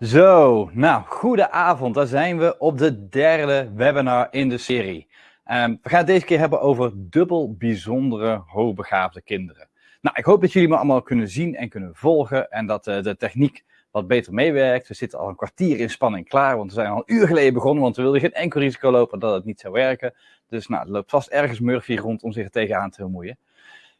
Zo, nou, goedenavond. Daar zijn we op de derde webinar in de serie. Um, we gaan het deze keer hebben over dubbel bijzondere hoogbegaafde kinderen. Nou, ik hoop dat jullie me allemaal kunnen zien en kunnen volgen en dat uh, de techniek wat beter meewerkt. We zitten al een kwartier in spanning klaar, want we zijn al een uur geleden begonnen, want we wilden geen enkel risico lopen dat het niet zou werken. Dus nou, er loopt vast ergens Murphy rond om zich er tegenaan te bemoeien.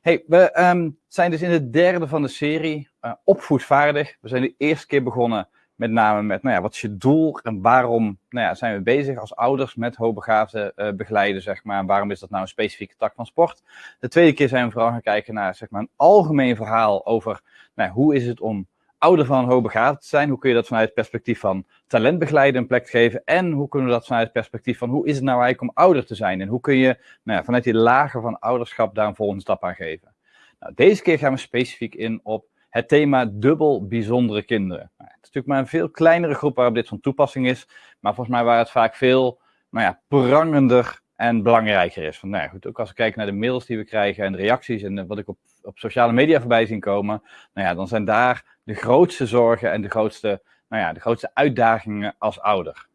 Hey, we um, zijn dus in de derde van de serie uh, opvoedvaardig. We zijn de eerste keer begonnen met name met, nou ja, wat is je doel en waarom nou ja, zijn we bezig als ouders met hoogbegaafden uh, begeleiden, zeg maar. Waarom is dat nou een specifieke tak van sport? De tweede keer zijn we vooral gaan kijken naar, zeg maar, een algemeen verhaal over, nou, hoe is het om ouder van hoogbegaafd te zijn? Hoe kun je dat vanuit het perspectief van talentbegeleiden een plek geven? En hoe kunnen we dat vanuit het perspectief van, hoe is het nou eigenlijk om ouder te zijn? En hoe kun je, nou ja, vanuit die lagen van ouderschap daar een volgende stap aan geven? Nou, deze keer gaan we specifiek in op het thema dubbel bijzondere kinderen. Nou, het is natuurlijk maar een veel kleinere groep waarop dit van toepassing is, maar volgens mij waar het vaak veel nou ja, prangender en belangrijker is. Nou ja, goed, ook als we kijken naar de mails die we krijgen en de reacties en wat ik op, op sociale media voorbij zien komen, nou ja, dan zijn daar de grootste zorgen en de grootste, nou ja, de grootste uitdagingen als ouder.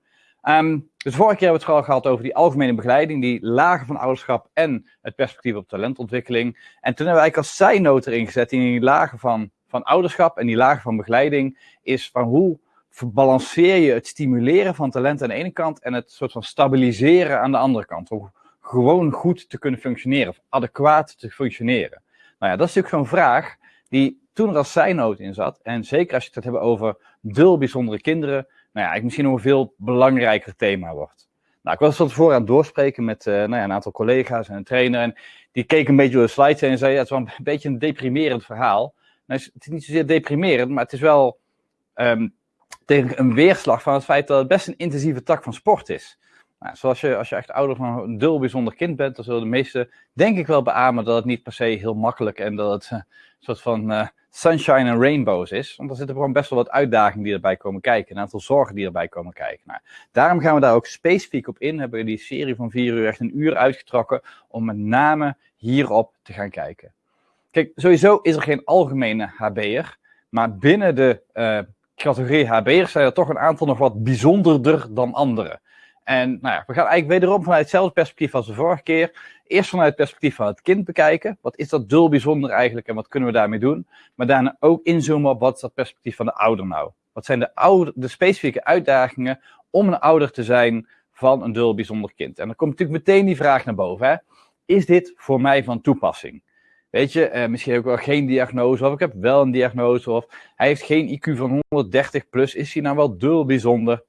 Um, dus vorige keer hebben we het vooral gehad over die algemene begeleiding, die lagen van ouderschap en het perspectief op talentontwikkeling. En toen hebben we eigenlijk als zijnoot erin gezet in die lagen van van ouderschap en die laag van begeleiding is van hoe balanceer je het stimuleren van talent aan de ene kant en het soort van stabiliseren aan de andere kant. Om gewoon goed te kunnen functioneren of adequaat te functioneren. Nou ja, dat is natuurlijk zo'n vraag die toen er als zijnood in zat. En zeker als je het hebt over dul bijzondere kinderen, nou ja, ik misschien nog een veel belangrijker thema wordt. Nou, ik was van tevoren aan het doorspreken met uh, nou ja, een aantal collega's en een trainer. En die keken een beetje door de slides en zei: ja, Het wel een beetje een deprimerend verhaal. Nou, het is niet zozeer deprimerend, maar het is wel tegen een weerslag van het feit dat het best een intensieve tak van sport is. Nou, zoals je, als je echt ouder van een dul bijzonder kind bent, dan zullen de meesten denk ik wel beamen dat het niet per se heel makkelijk en dat het uh, een soort van uh, sunshine en rainbows is. Want er zitten gewoon best wel wat uitdagingen die erbij komen kijken, een aantal zorgen die erbij komen kijken. Nou, daarom gaan we daar ook specifiek op in, hebben we die serie van vier uur echt een uur uitgetrokken om met name hierop te gaan kijken. Kijk, sowieso is er geen algemene HB'er, maar binnen de uh, categorie HB'ers zijn er toch een aantal nog wat bijzonderder dan anderen. En nou ja, we gaan eigenlijk wederom vanuit hetzelfde perspectief als de vorige keer. Eerst vanuit het perspectief van het kind bekijken. Wat is dat dul bijzonder eigenlijk en wat kunnen we daarmee doen? Maar daarna ook inzoomen op wat is dat perspectief van de ouder nou? Wat zijn de, de specifieke uitdagingen om een ouder te zijn van een dul bijzonder kind? En dan komt natuurlijk meteen die vraag naar boven. Hè? Is dit voor mij van toepassing? Weet je, uh, misschien ik wel geen diagnose, of ik heb wel een diagnose, of hij heeft geen IQ van 130 plus, is hij nou wel dul bijzonder?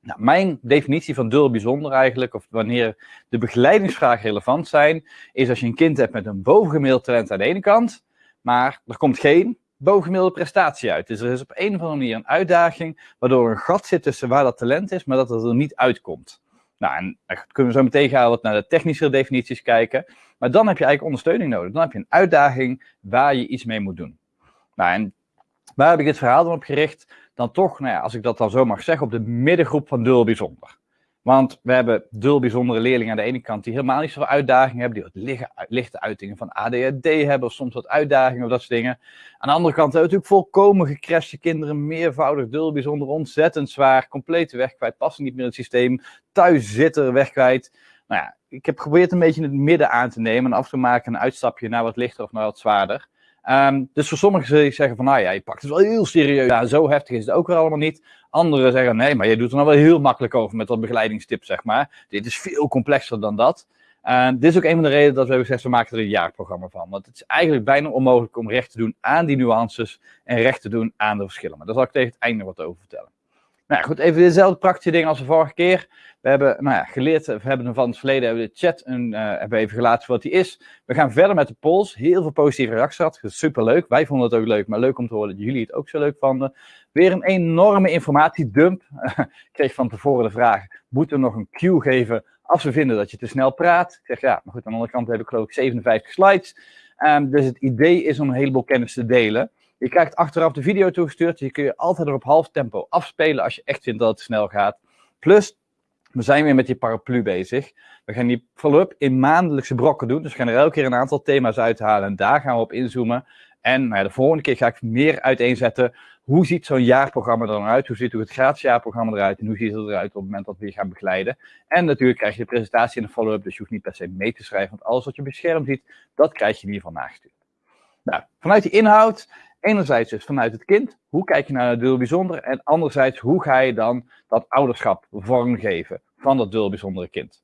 Nou, mijn definitie van dul bijzonder eigenlijk, of wanneer de begeleidingsvragen relevant zijn, is als je een kind hebt met een bovengemiddeld talent aan de ene kant, maar er komt geen bovengemiddelde prestatie uit. Dus er is op een of andere manier een uitdaging, waardoor er een gat zit tussen waar dat talent is, maar dat het er niet uitkomt. Nou, en dan kunnen we zo meteen gaan wat naar de technische definities kijken. Maar dan heb je eigenlijk ondersteuning nodig. Dan heb je een uitdaging waar je iets mee moet doen. Nou, en waar heb ik dit verhaal dan op gericht? Dan toch, nou ja, als ik dat dan zo mag zeggen, op de middengroep van dul bijzonder. Want we hebben dul bijzondere leerlingen aan de ene kant die helemaal niet zoveel uitdagingen hebben, die wat lichte uitingen van ADHD hebben, of soms wat uitdagingen of dat soort dingen. Aan de andere kant hebben we natuurlijk volkomen gecrashte kinderen, meervoudig dul bijzonder, ontzettend zwaar, compleet weg kwijt, passen niet meer in het systeem, thuis zitten, weg kwijt. Nou ja, ik heb geprobeerd een beetje het midden aan te nemen en af te maken een uitstapje naar wat lichter of naar wat zwaarder. Um, dus voor sommigen zeggen van, nou ja, je pakt het wel heel serieus. Ja, zo heftig is het ook weer allemaal niet. Anderen zeggen, nee, maar je doet er nou wel heel makkelijk over met dat begeleidingstip, zeg maar. Dit is veel complexer dan dat. Dit is ook een van de redenen dat we hebben gezegd, we maken er een jaarprogramma van. Want het is eigenlijk bijna onmogelijk om recht te doen aan die nuances en recht te doen aan de verschillen. Maar daar zal ik tegen het einde wat over vertellen. Nou ja, goed, even dezelfde praktische dingen als de vorige keer. We hebben nou ja, geleerd, we hebben van het verleden hebben de chat een, uh, hebben even gelaten wat die is. We gaan verder met de polls. Heel veel positieve reacties gehad. Super leuk. Wij vonden het ook leuk, maar leuk om te horen dat jullie het ook zo leuk vonden. Weer een enorme informatiedump. ik kreeg van tevoren de vraag: moeten we nog een cue geven als we vinden dat je te snel praat? Ik zeg ja, maar goed, aan de andere kant heb ik geloof ik 57 slides. Um, dus het idee is om een heleboel kennis te delen. Je krijgt achteraf de video toegestuurd. Je kun je altijd er op half tempo afspelen als je echt vindt dat het snel gaat. Plus, we zijn weer met die paraplu bezig. We gaan die follow-up in maandelijkse brokken doen. Dus we gaan er elke keer een aantal thema's uithalen en daar gaan we op inzoomen. En nou ja, de volgende keer ga ik meer uiteenzetten. Hoe ziet zo'n jaarprogramma er dan uit? Hoe ziet het gratis jaarprogramma eruit? En hoe ziet het eruit op het moment dat we je gaan begeleiden? En natuurlijk krijg je de presentatie en de follow-up. Dus je hoeft niet per se mee te schrijven. Want alles wat je scherm ziet, dat krijg je in ieder geval nagestuurd. Nou, vanuit die inhoud Enerzijds dus vanuit het kind, hoe kijk je naar het deel bijzonder? En anderzijds, hoe ga je dan dat ouderschap vormgeven van dat deel bijzondere kind?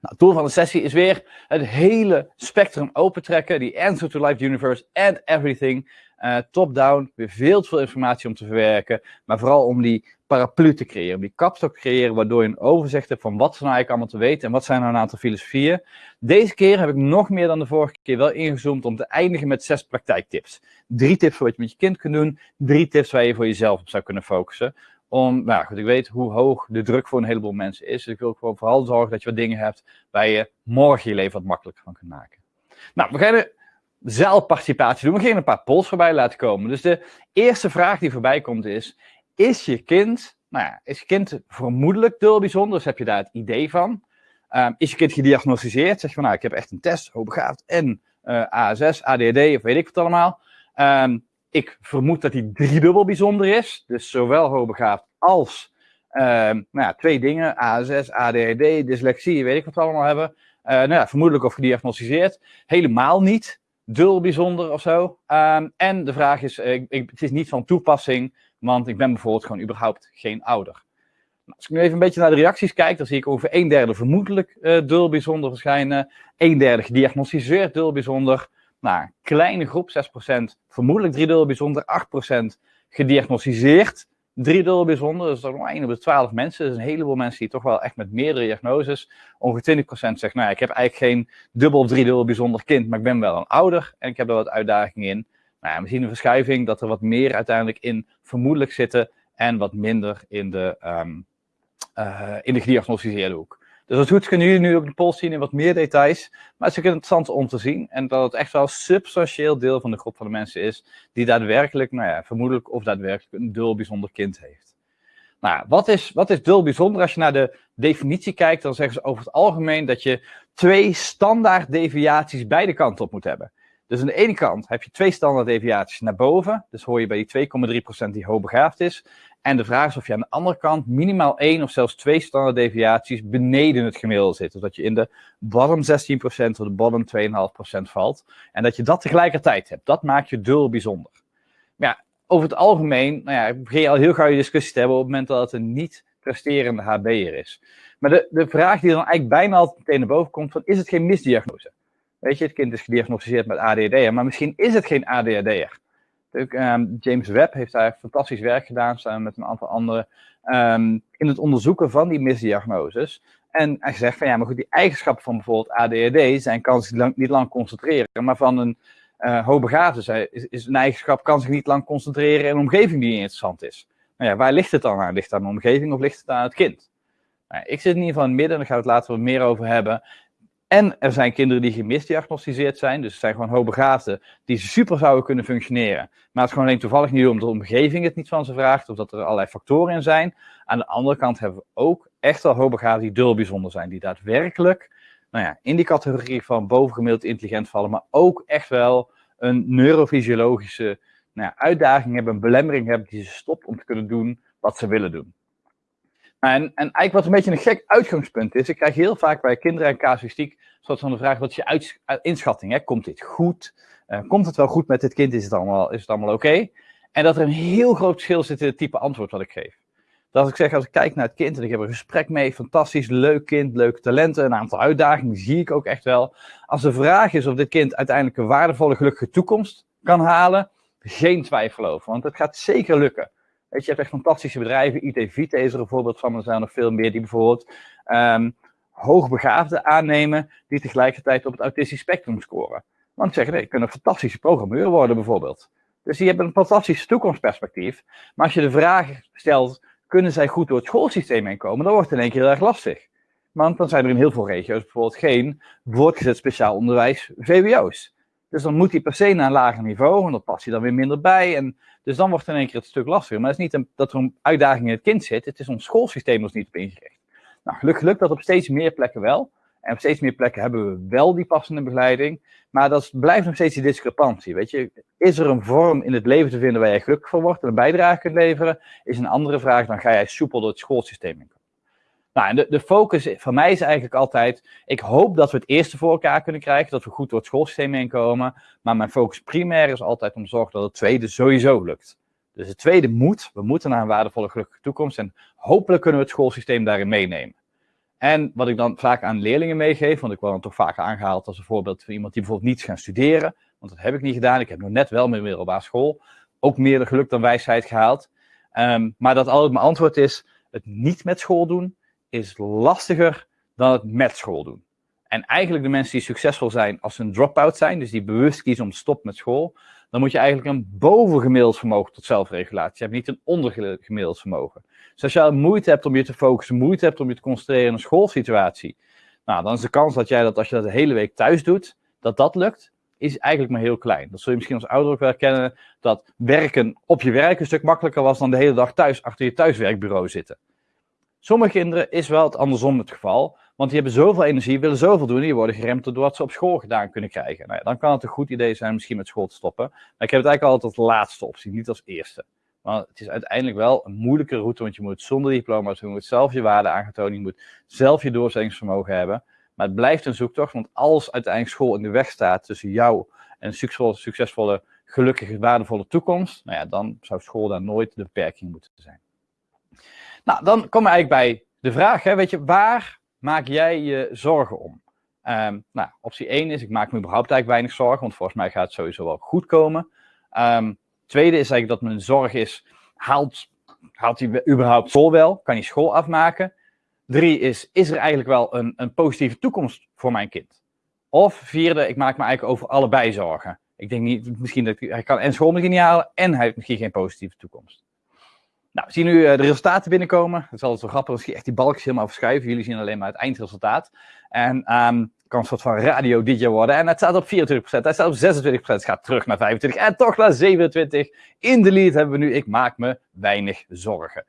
Nou, het doel van de sessie is weer het hele spectrum opentrekken, die answer to life universe and everything. Uh, Top-down, weer veel te veel informatie om te verwerken, maar vooral om die paraplu te creëren, om die kapstok te creëren, waardoor je een overzicht hebt van wat ze nou eigenlijk allemaal te weten en wat zijn nou een aantal filosofieën. Deze keer heb ik nog meer dan de vorige keer wel ingezoomd om te eindigen met zes praktijktips. Drie tips voor wat je met je kind kunt doen, drie tips waar je voor jezelf op zou kunnen focussen. Om, nou goed, ik weet hoe hoog de druk voor een heleboel mensen is. Dus ik wil gewoon vooral zorgen dat je wat dingen hebt waar je morgen je leven wat makkelijker van kunt maken. Nou, we gaan zelfparticipatie doen. We gaan een paar polls voorbij laten komen. Dus de eerste vraag die voorbij komt is, is je kind, nou ja, is je kind vermoedelijk bijzonder? Dus heb je daar het idee van? Um, is je kind gediagnosticeerd? Zeg je van, nou, ik heb echt een test, hoogbegaafd en uh, ASS, ADD of weet ik wat allemaal. Um, ik vermoed dat hij driedubbel bijzonder is. Dus zowel hoogbegaafd als um, nou ja, twee dingen. ASS, ADHD, dyslexie, weet ik wat allemaal hebben. Uh, nou ja, vermoedelijk of gediagnosticeerd. Helemaal niet. Dul bijzonder of zo. En de vraag is, ik, ik, het is niet van toepassing, want ik ben bijvoorbeeld gewoon überhaupt geen ouder. Nou, als ik nu even een beetje naar de reacties kijk, dan zie ik ongeveer een derde vermoedelijk uh, dul bijzonder verschijnen. Een derde gediagnosticeerd dul bijzonder. Nou, kleine groep, 6%, vermoedelijk driedeel bijzonder, 8% gediagnosticeerd driedeel bijzonder. Dus dat is nog 1 op de 12 mensen. Dus een heleboel mensen die toch wel echt met meerdere diagnoses. Ongeveer 20% zegt, nou ja, ik heb eigenlijk geen dubbel of driedeel bijzonder kind, maar ik ben wel een ouder en ik heb er wat uitdagingen in. Nou we zien een verschuiving dat er wat meer uiteindelijk in vermoedelijk zitten en wat minder in de, um, uh, in de gediagnosticeerde hoek. Dus als goed kunnen jullie nu ook de poll zien in wat meer details. Maar het is ook interessant om te zien. En dat het echt wel een substantieel deel van de groep van de mensen is. Die daadwerkelijk, nou ja, vermoedelijk of daadwerkelijk een dul bijzonder kind heeft. Nou, wat is, wat is dul bijzonder? Als je naar de definitie kijkt, dan zeggen ze over het algemeen dat je twee standaard deviaties beide kanten op moet hebben. Dus aan de ene kant heb je twee standaard deviaties naar boven. Dus hoor je bij die 2,3% die hoogbegaafd is. En de vraag is of je aan de andere kant minimaal één of zelfs twee standaard deviaties beneden het gemiddelde zit. Dus dat je in de bottom 16% of de bottom 2,5% valt. En dat je dat tegelijkertijd hebt. Dat maakt je dul bijzonder. Maar ja, over het algemeen, nou ja, begin je al heel gauw je discussie te hebben op het moment dat het een niet presterende HB'er is. Maar de, de vraag die dan eigenlijk bijna altijd meteen naar boven komt, van is het geen misdiagnose? Weet je, het kind is gediagnosticeerd met ADHD, maar misschien is het geen ADHD'er. Um, James Webb heeft daar fantastisch werk gedaan, samen met een aantal anderen, um, in het onderzoeken van die misdiagnoses. En hij zegt van ja, maar goed, die eigenschappen van bijvoorbeeld ADHD zijn kan zich lang, niet lang concentreren, maar van een uh, hoogbegaafde is, is een eigenschap kan zich niet lang concentreren in een omgeving die interessant is. Nou ja, waar ligt het dan aan? Ligt het aan de omgeving of ligt het aan het kind? Nou, ik zit in ieder geval in het midden, daar gaan we het later wat meer over hebben. En er zijn kinderen die gemisdiagnosticeerd zijn, dus het zijn gewoon hoogbegaafden die super zouden kunnen functioneren. Maar het is gewoon alleen toevallig niet omdat de omgeving het niet van ze vraagt, of dat er allerlei factoren in zijn. Aan de andere kant hebben we ook echt wel hoogbegaafden die dul bijzonder zijn, die daadwerkelijk nou ja, in die categorie van bovengemiddeld intelligent vallen, maar ook echt wel een neurofysiologische nou ja, uitdaging hebben, een belemmering hebben die ze stopt om te kunnen doen wat ze willen doen. En, en eigenlijk wat een beetje een gek uitgangspunt is, ik krijg heel vaak bij kinderen en casuïstiek soort van de vraag, wat is je uit, inschatting? Hè? Komt dit goed? Uh, komt het wel goed met dit kind? Is het allemaal, is het allemaal oké? En dat er een heel groot verschil zit in het type antwoord wat ik geef. Dat ik zeg, als ik kijk naar het kind en ik heb een gesprek mee, fantastisch, leuk kind, leuke talenten, een aantal uitdagingen, zie ik ook echt wel. Als de vraag is of dit kind uiteindelijk een waardevolle, gelukkige toekomst kan halen, geen twijfel over, want het gaat zeker lukken. Weet je, hebt echt fantastische bedrijven. IT Vita is er een voorbeeld van. Er zijn nog veel meer die bijvoorbeeld um, hoogbegaafden aannemen die tegelijkertijd op het autistisch spectrum scoren. Want zeggen, nee, kunnen een fantastische programmeur worden bijvoorbeeld. Dus die hebben een fantastisch toekomstperspectief. Maar als je de vraag stelt, kunnen zij goed door het schoolsysteem heen komen, dan wordt het in één keer heel erg lastig. Want dan zijn er in heel veel regio's bijvoorbeeld geen voortgezet speciaal onderwijs VWO's. Dus dan moet hij per se naar een lager niveau en dat past hij dan weer minder bij. En dus dan wordt in één keer het stuk lastiger. Maar het is niet een, dat er een uitdaging in het kind zit, het is ons schoolsysteem ons niet op ingericht. Nou, gelukkig lukt dat op steeds meer plekken wel. En op steeds meer plekken hebben we wel die passende begeleiding. Maar dat blijft nog steeds die discrepantie. Weet je, is er een vorm in het leven te vinden waar jij gelukkig van wordt en een bijdrage kunt leveren? Is een andere vraag dan ga jij soepel door het schoolsysteem in. Nou, en de, de focus van mij is eigenlijk altijd, ik hoop dat we het eerste voor elkaar kunnen krijgen, dat we goed door het schoolsysteem heen komen. Maar mijn focus primair is altijd om te zorgen dat het tweede sowieso lukt. Dus het tweede moet, we moeten naar een waardevolle gelukkige toekomst en hopelijk kunnen we het schoolsysteem daarin meenemen. En wat ik dan vaak aan leerlingen meegeef, want ik word dan toch vaak aangehaald als een voorbeeld van iemand die bijvoorbeeld niets gaan studeren, want dat heb ik niet gedaan. Ik heb nog net wel mijn middelbare school, ook meer geluk dan wijsheid gehaald. Um, maar dat altijd mijn antwoord is, het niet met school doen is lastiger dan het met school doen. En eigenlijk de mensen die succesvol zijn als ze een drop-out zijn, dus die bewust kiezen om stoppen met school, dan moet je eigenlijk een bovengemiddeld vermogen tot zelfregulatie hebben, niet een ondergemiddeld vermogen. Dus als je moeite hebt om je te focussen, moeite hebt om je te concentreren in een schoolsituatie, nou, dan is de kans dat jij dat als je dat de hele week thuis doet, dat dat lukt, is eigenlijk maar heel klein. Dat zul je misschien als ouder ook wel herkennen, dat werken op je werk een stuk makkelijker was dan de hele dag thuis achter je thuiswerkbureau zitten. Sommige kinderen is wel het andersom het geval, want die hebben zoveel energie, willen zoveel doen, die worden geremd door wat ze op school gedaan kunnen krijgen. Nou ja, dan kan het een goed idee zijn misschien met school te stoppen. Maar ik heb het eigenlijk altijd als laatste optie, niet als eerste. Maar het is uiteindelijk wel een moeilijke route, want je moet zonder diploma's, je moet zelf je waarde aangetonen, je moet zelf je doorzettingsvermogen hebben. Maar het blijft een zoektocht, want als uiteindelijk school in de weg staat tussen jou en een succesvolle, gelukkige, waardevolle toekomst, nou ja, dan zou school daar nooit de beperking moeten zijn. Nou, dan komen we eigenlijk bij de vraag, hè, weet je, waar maak jij je zorgen om? Um, nou, optie 1 is, ik maak me überhaupt eigenlijk weinig zorgen, want volgens mij gaat het sowieso wel goed komen. Um, tweede is eigenlijk dat mijn zorg is, haalt, haalt hij überhaupt school wel? Kan hij school afmaken? Drie is, is er eigenlijk wel een, een positieve toekomst voor mijn kind? Of vierde, ik maak me eigenlijk over allebei zorgen. Ik denk niet, misschien dat hij kan en school misschien niet halen en hij heeft misschien geen positieve toekomst. Nou, we zien nu uh, de resultaten binnenkomen. Het is altijd zo grappig als je echt die balkjes helemaal verschuiven. Jullie zien alleen maar het eindresultaat. En um, kan een soort van radio-dj worden. En het staat op 24%, het staat op 26%, het gaat terug naar 25% en toch naar 27%. In de lead hebben we nu, ik maak me weinig zorgen.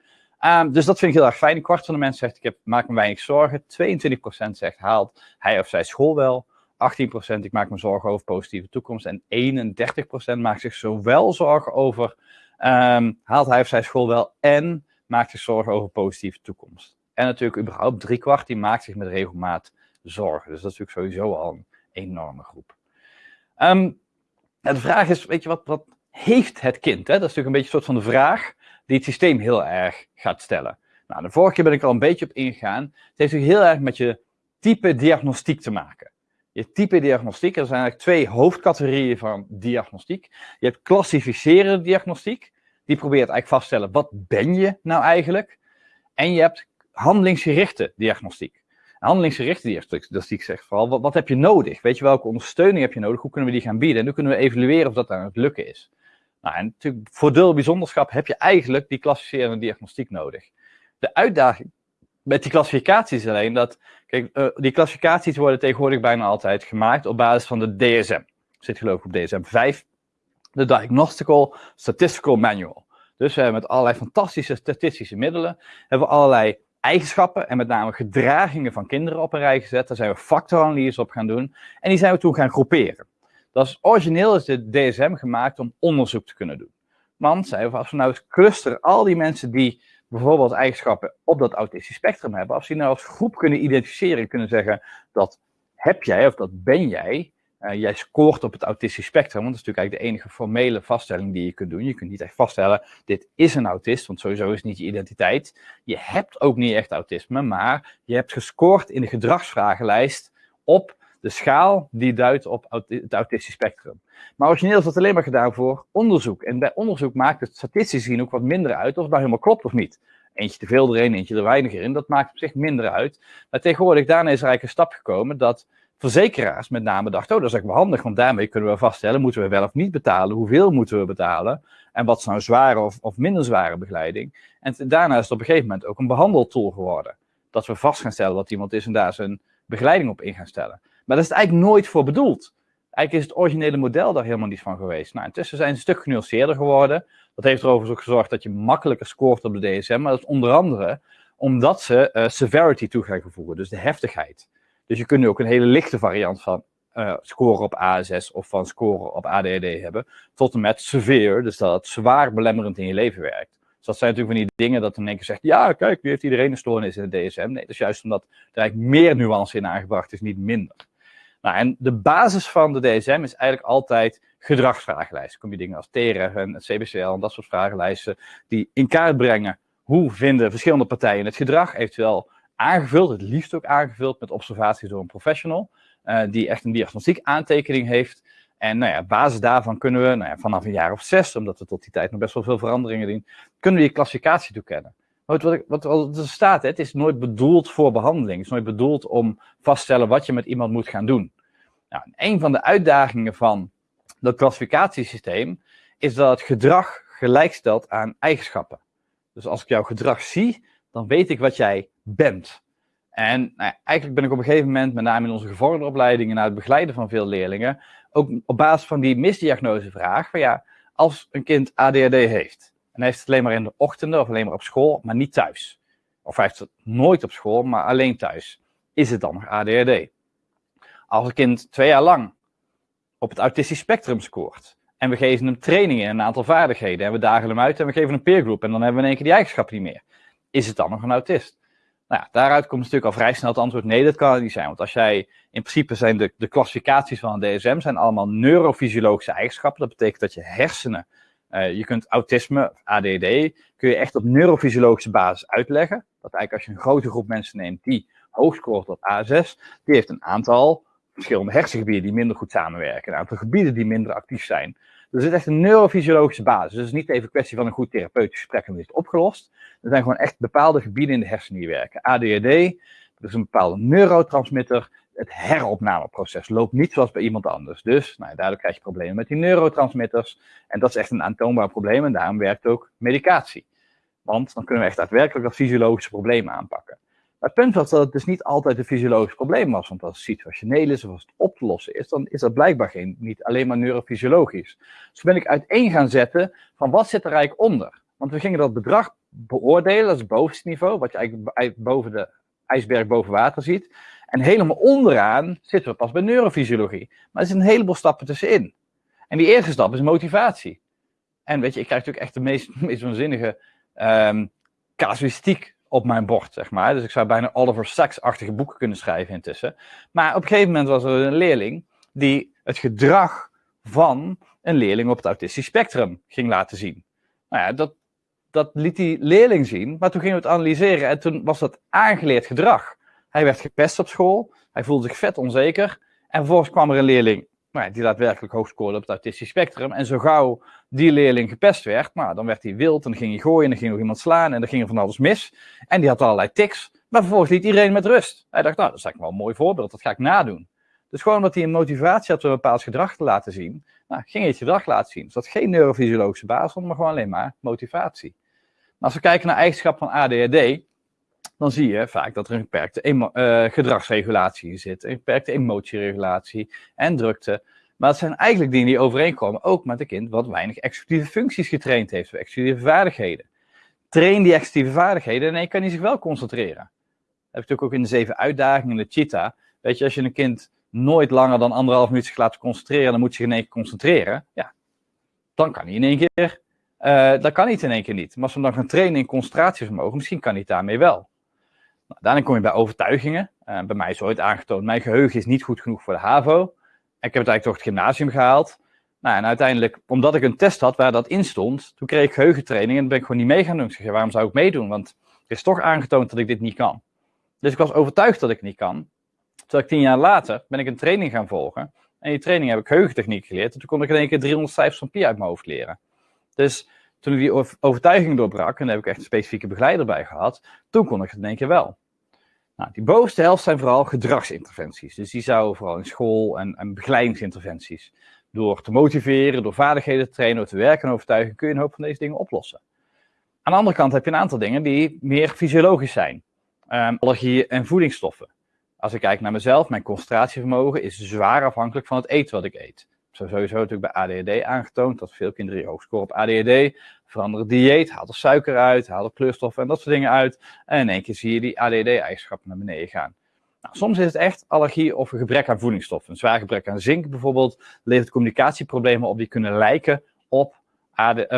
Um, dus dat vind ik heel erg fijn. Een kwart van de mensen zegt, ik heb, maak me weinig zorgen. 22% zegt, haalt hij of zij school wel. 18% ik maak me zorgen over positieve toekomst. En 31% maakt zich zowel zorgen over Um, haalt hij of zij school wel en maakt zich zorgen over positieve toekomst. En natuurlijk überhaupt driekwart die maakt zich met regelmaat zorgen. Dus dat is natuurlijk sowieso al een enorme groep. Um, de vraag is, weet je wat, wat heeft het kind? Hè? Dat is natuurlijk een beetje een soort van de vraag die het systeem heel erg gaat stellen. Nou, de vorige keer ben ik al een beetje op ingegaan. Het heeft natuurlijk heel erg met je type diagnostiek te maken je type diagnostiek. Er zijn eigenlijk twee hoofdcategorieën van diagnostiek. Je hebt klassificerende diagnostiek. Die probeert eigenlijk vast te stellen, wat ben je nou eigenlijk? En je hebt handelingsgerichte diagnostiek. Handelingsgerichte diagnostiek zegt vooral, wat, wat heb je nodig? Weet je, welke ondersteuning heb je nodig? Hoe kunnen we die gaan bieden? En hoe kunnen we evalueren of dat aan het lukken is? Nou, en natuurlijk, voor deel bijzonderschap heb je eigenlijk die klassificerende diagnostiek nodig. De uitdaging met die klassificaties alleen dat, kijk, uh, die klassificaties worden tegenwoordig bijna altijd gemaakt op basis van de DSM. Zit geloof ik op DSM 5, de Diagnostical Statistical Manual. Dus we hebben met allerlei fantastische statistische middelen, hebben we allerlei eigenschappen en met name gedragingen van kinderen op een rij gezet. Daar zijn we factoranalyse op gaan doen en die zijn we toen gaan groeperen. Dat is origineel is de DSM gemaakt om onderzoek te kunnen doen. Want, zijn we, als we nou eens clusteren al die mensen die bijvoorbeeld eigenschappen op dat autistisch spectrum hebben, als die nou als groep kunnen identificeren, kunnen zeggen dat heb jij of dat ben jij, uh, jij scoort op het autistisch spectrum, want dat is natuurlijk eigenlijk de enige formele vaststelling die je kunt doen. Je kunt niet echt vaststellen, dit is een autist, want sowieso is niet je identiteit. Je hebt ook niet echt autisme, maar je hebt gescoord in de gedragsvragenlijst op de schaal die duidt op het autistisch spectrum. Maar origineel is dat alleen maar gedaan voor onderzoek. En bij onderzoek maakt het statistisch gezien ook wat minder uit of het nou helemaal klopt of niet. Eentje te veel erin, eentje er weinig in, dat maakt op zich minder uit. Maar tegenwoordig, daarna is er eigenlijk een stap gekomen dat verzekeraars met name dachten, oh dat is eigenlijk wel handig, want daarmee kunnen we vaststellen, moeten we wel of niet betalen, hoeveel moeten we betalen, en wat is nou zware of, of minder zware begeleiding. En daarna is het op een gegeven moment ook een behandeltool geworden. Dat we vast gaan stellen dat iemand is en daar zijn begeleiding op in gaan stellen. Maar dat is eigenlijk nooit voor bedoeld. Eigenlijk is het originele model daar helemaal niet van geweest. Nou, intussen zijn ze een stuk genuanceerder geworden. Dat heeft er overigens ook gezorgd dat je makkelijker scoort op de DSM. Maar dat is onder andere omdat ze uh, severity toe gaan voegen, dus de heftigheid. Dus je kunt nu ook een hele lichte variant van uh, scoren op ASS of van scoren op ADHD hebben, tot en met severe, dus dat het zwaar belemmerend in je leven werkt. Dus dat zijn natuurlijk van die dingen dat één keer zegt, ja, kijk, nu heeft iedereen een stoornis in de DSM. Nee, dat is juist omdat er eigenlijk meer nuance in aangebracht is, niet minder. Nou, en de basis van de DSM is eigenlijk altijd gedragsvragenlijsten. Kom je dingen als TERE en het CBCL en dat soort vragenlijsten die in kaart brengen hoe vinden verschillende partijen het gedrag, eventueel aangevuld, het liefst ook aangevuld met observaties door een professional, uh, die echt een diagnostiek aantekening heeft. En nou ja, op basis daarvan kunnen we nou ja, vanaf een jaar of zes, omdat we tot die tijd nog best wel veel veranderingen zien, kunnen we die klassificatie toekennen. Wat, wat, wat, wat er staat, het is nooit bedoeld voor behandeling. Het is nooit bedoeld om vaststellen wat je met iemand moet gaan doen. Nou, een van de uitdagingen van dat klassificatiesysteem is dat het gedrag gelijkstelt aan eigenschappen. Dus als ik jouw gedrag zie, dan weet ik wat jij bent. En nou, eigenlijk ben ik op een gegeven moment, met name in onze gevorderde opleidingen, na het begeleiden van veel leerlingen, ook op basis van die misdiagnosevraag, van ja, als een kind ADHD heeft, en hij heeft het alleen maar in de ochtenden of alleen maar op school, maar niet thuis. Of hij heeft het nooit op school, maar alleen thuis. Is het dan nog ADHD? Als een kind twee jaar lang op het autistisch spectrum scoort, en we geven hem trainingen in een aantal vaardigheden, en we dagen hem uit en we geven een peergroep, en dan hebben we in één keer die eigenschappen niet meer. Is het dan nog een autist? Nou ja, daaruit komt natuurlijk al vrij snel het antwoord: nee, dat kan het niet zijn. Want als jij, in principe zijn de, de klassificaties van een DSM zijn allemaal neurofysiologische eigenschappen. Dat betekent dat je hersenen, uh, je kunt autisme, ADD, kun je echt op neurofysiologische basis uitleggen. Dat eigenlijk als je een grote groep mensen neemt die hoog scoort op A6, die heeft een aantal verschillende hersengebieden die minder goed samenwerken, een aantal gebieden die minder actief zijn. Dus het is echt een neurofysiologische basis. Dus het is niet even een kwestie van een goed therapeutisch gesprek en is het opgelost. Er zijn gewoon echt bepaalde gebieden in de hersenen die werken. ADHD, dat is een bepaalde neurotransmitter. Het heropnameproces loopt niet zoals bij iemand anders. Dus nou, daardoor krijg je problemen met die neurotransmitters. En dat is echt een aantoonbaar probleem en daarom werkt ook medicatie. Want dan kunnen we echt daadwerkelijk dat fysiologische probleem aanpakken. Maar het punt was dat het dus niet altijd een fysiologisch probleem was. Want als het situationeel is of als het op te lossen is, dan is dat blijkbaar geen, niet alleen maar neurofysiologisch. Dus ben ik uiteen gaan zetten van wat zit er eigenlijk onder. Want we gingen dat bedrag beoordelen, dat is het bovenste niveau, wat je eigenlijk boven de ijsberg boven water ziet. En helemaal onderaan zitten we pas bij neurofysiologie. Maar er zitten een heleboel stappen tussenin. En die eerste stap is motivatie. En weet je, ik krijg natuurlijk echt de meest, meest waanzinnige um, casuïstiek op mijn bord, zeg maar. Dus ik zou bijna Oliver Sacks-achtige boeken kunnen schrijven intussen. Maar op een gegeven moment was er een leerling die het gedrag van een leerling op het autistisch spectrum ging laten zien. Nou ja, dat, dat liet die leerling zien, maar toen gingen we het analyseren en toen was dat aangeleerd gedrag. Hij werd gepest op school, hij voelde zich vet onzeker en vervolgens kwam er een leerling nou, die daadwerkelijk hoog scoorde op het autistisch spectrum. En zo gauw die leerling gepest werd, nou, dan werd hij wild en dan ging hij gooien en dan ging nog iemand slaan en dan ging er van alles mis. En die had allerlei tics, maar vervolgens liet iedereen met rust. Hij dacht, nou, dat is eigenlijk wel een mooi voorbeeld, dat ga ik nadoen. Dus gewoon omdat hij een motivatie had om een bepaald gedrag te laten zien, nou, ging hij het gedrag laten zien. Dus dat geen neurofysiologische basis, maar gewoon alleen maar motivatie. Maar als we kijken naar eigenschappen van ADHD, dan zie je vaak dat er een beperkte uh, gedragsregulatie zit, een beperkte emotieregulatie en drukte. Maar het zijn eigenlijk dingen die overeenkomen, ook met een kind wat weinig executieve functies getraind heeft, executieve vaardigheden. Train die executieve vaardigheden en dan kan hij zich wel concentreren. Dat heb ik natuurlijk ook in de zeven uitdagingen in de Cheetah. Weet je, als je een kind nooit langer dan anderhalf minuut zich laat concentreren, dan moet je zich in één keer concentreren. Ja, dan kan hij in één keer, uh, dat kan hij in één keer niet. Maar als we dan gaan trainen in concentratievermogen, misschien kan hij daarmee wel. Daarna kom je bij overtuigingen. Uh, bij mij is ooit aangetoond, mijn geheugen is niet goed genoeg voor de HAVO. Ik heb het eigenlijk toch het gymnasium gehaald. Nou, en uiteindelijk, omdat ik een test had waar dat in stond, toen kreeg ik geheugentraining en ben ik gewoon niet mee gaan doen. Ik zeg, waarom zou ik meedoen? Want het is toch aangetoond dat ik dit niet kan. Dus ik was overtuigd dat ik niet kan. Terwijl ik tien jaar later ben ik een training gaan volgen. En die training heb ik geheugentechniek geleerd. En toen kon ik in één keer 350 van pi uit mijn hoofd leren. Dus toen ik die overtuiging doorbrak, en daar heb ik echt een specifieke begeleider bij gehad, toen kon ik het in één keer wel. Nou, die bovenste helft zijn vooral gedragsinterventies. Dus die zouden vooral in school en, en begeleidingsinterventies. Door te motiveren, door vaardigheden te trainen, door te werken en overtuigen, kun je een hoop van deze dingen oplossen. Aan de andere kant heb je een aantal dingen die meer fysiologisch zijn. Um, allergieën en voedingsstoffen. Als ik kijk naar mezelf, mijn concentratievermogen is zwaar afhankelijk van het eten wat ik eet. Zo sowieso natuurlijk bij ADHD aangetoond dat veel kinderen die hoog scoren op ADHD veranderen dieet, haal er suiker uit, haal er kleurstoffen en dat soort dingen uit. En in één keer zie je die ADD-eigenschappen naar beneden gaan. Nou, soms is het echt allergie of een gebrek aan voedingsstoffen. Een zwaar gebrek aan zink bijvoorbeeld levert communicatieproblemen op die kunnen lijken op,